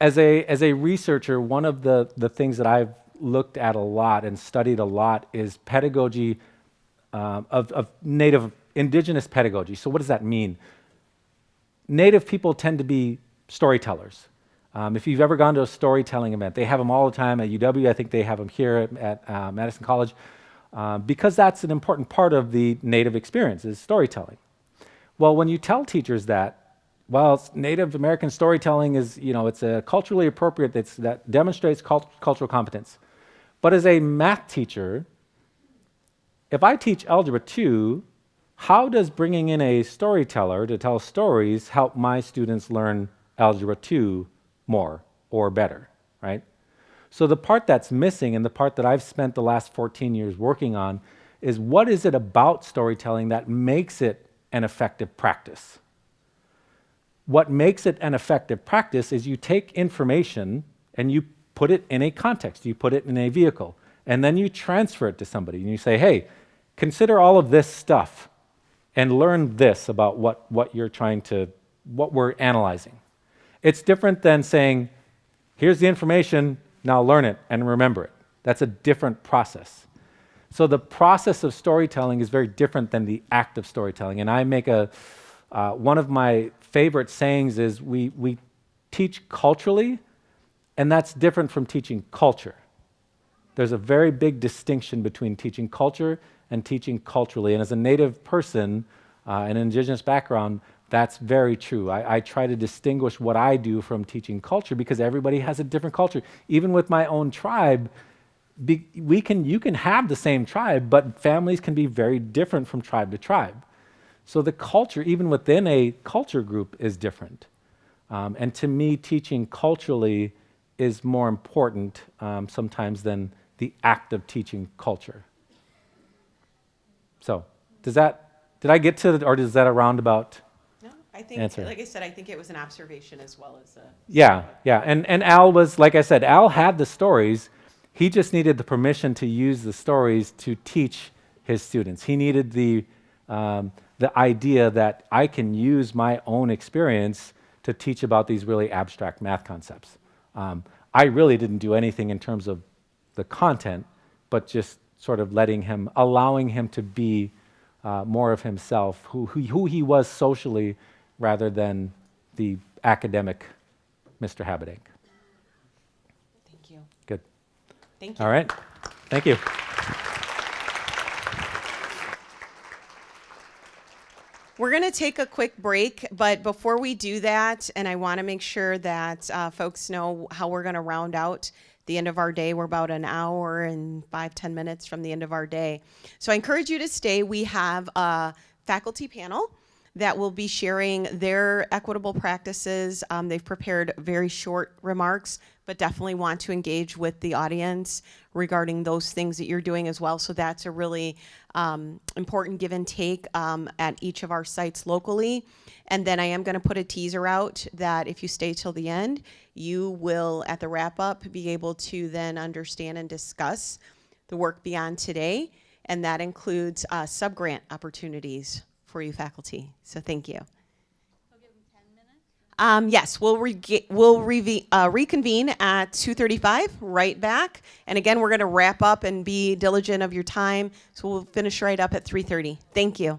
as a as a researcher, one of the the things that I've looked at a lot and studied a lot is pedagogy um, of, of native indigenous pedagogy. So what does that mean? Native people tend to be storytellers. Um, if you've ever gone to a storytelling event, they have them all the time at UW. I think they have them here at, at uh, Madison College uh, because that's an important part of the native experience is storytelling. Well, when you tell teachers that, well, Native American storytelling is, you know, it's a culturally appropriate, that's, that demonstrates cult cultural competence. But as a math teacher, if I teach Algebra 2, how does bringing in a storyteller to tell stories help my students learn Algebra 2 more or better, right? So the part that's missing and the part that I've spent the last 14 years working on is what is it about storytelling that makes it an effective practice? What makes it an effective practice is you take information and you put it in a context, you put it in a vehicle, and then you transfer it to somebody and you say, hey, consider all of this stuff and learn this about what, what you're trying to, what we're analyzing. It's different than saying, here's the information, now learn it and remember it. That's a different process. So the process of storytelling is very different than the act of storytelling. And I make a, uh, one of my favorite sayings is we, we teach culturally, and that's different from teaching culture. There's a very big distinction between teaching culture and teaching culturally. And as a native person, uh, an indigenous background, that's very true. I, I, try to distinguish what I do from teaching culture because everybody has a different culture. Even with my own tribe, be, we can, you can have the same tribe, but families can be very different from tribe to tribe. So the culture, even within a culture group, is different. Um, and to me, teaching culturally is more important um, sometimes than the act of teaching culture. So, does that, did I get to, the, or is that a roundabout? No, I think, answer. like I said, I think it was an observation as well as a. Yeah, yeah. And, and Al was, like I said, Al had the stories. He just needed the permission to use the stories to teach his students. He needed the, um, the idea that I can use my own experience to teach about these really abstract math concepts. Um, I really didn't do anything in terms of the content, but just sort of letting him, allowing him to be uh, more of himself, who, who, who he was socially rather than the academic Mr. Habedank. Thank you. Good. Thank you. All right. Thank you. We're going to take a quick break, but before we do that, and I want to make sure that uh, folks know how we're going to round out the end of our day. We're about an hour and five, ten minutes from the end of our day. So I encourage you to stay. We have a faculty panel that will be sharing their equitable practices. Um, they've prepared very short remarks, but definitely want to engage with the audience regarding those things that you're doing as well. So that's a really um, important give and take um, at each of our sites locally. And then I am going to put a teaser out that if you stay till the end, you will, at the wrap up, be able to then understand and discuss the work beyond today. And that includes uh, subgrant opportunities for you faculty, so thank you. Um, yes, we'll, re we'll re uh, reconvene at 2.35, right back. And again, we're going to wrap up and be diligent of your time. So we'll finish right up at 3.30. Thank you.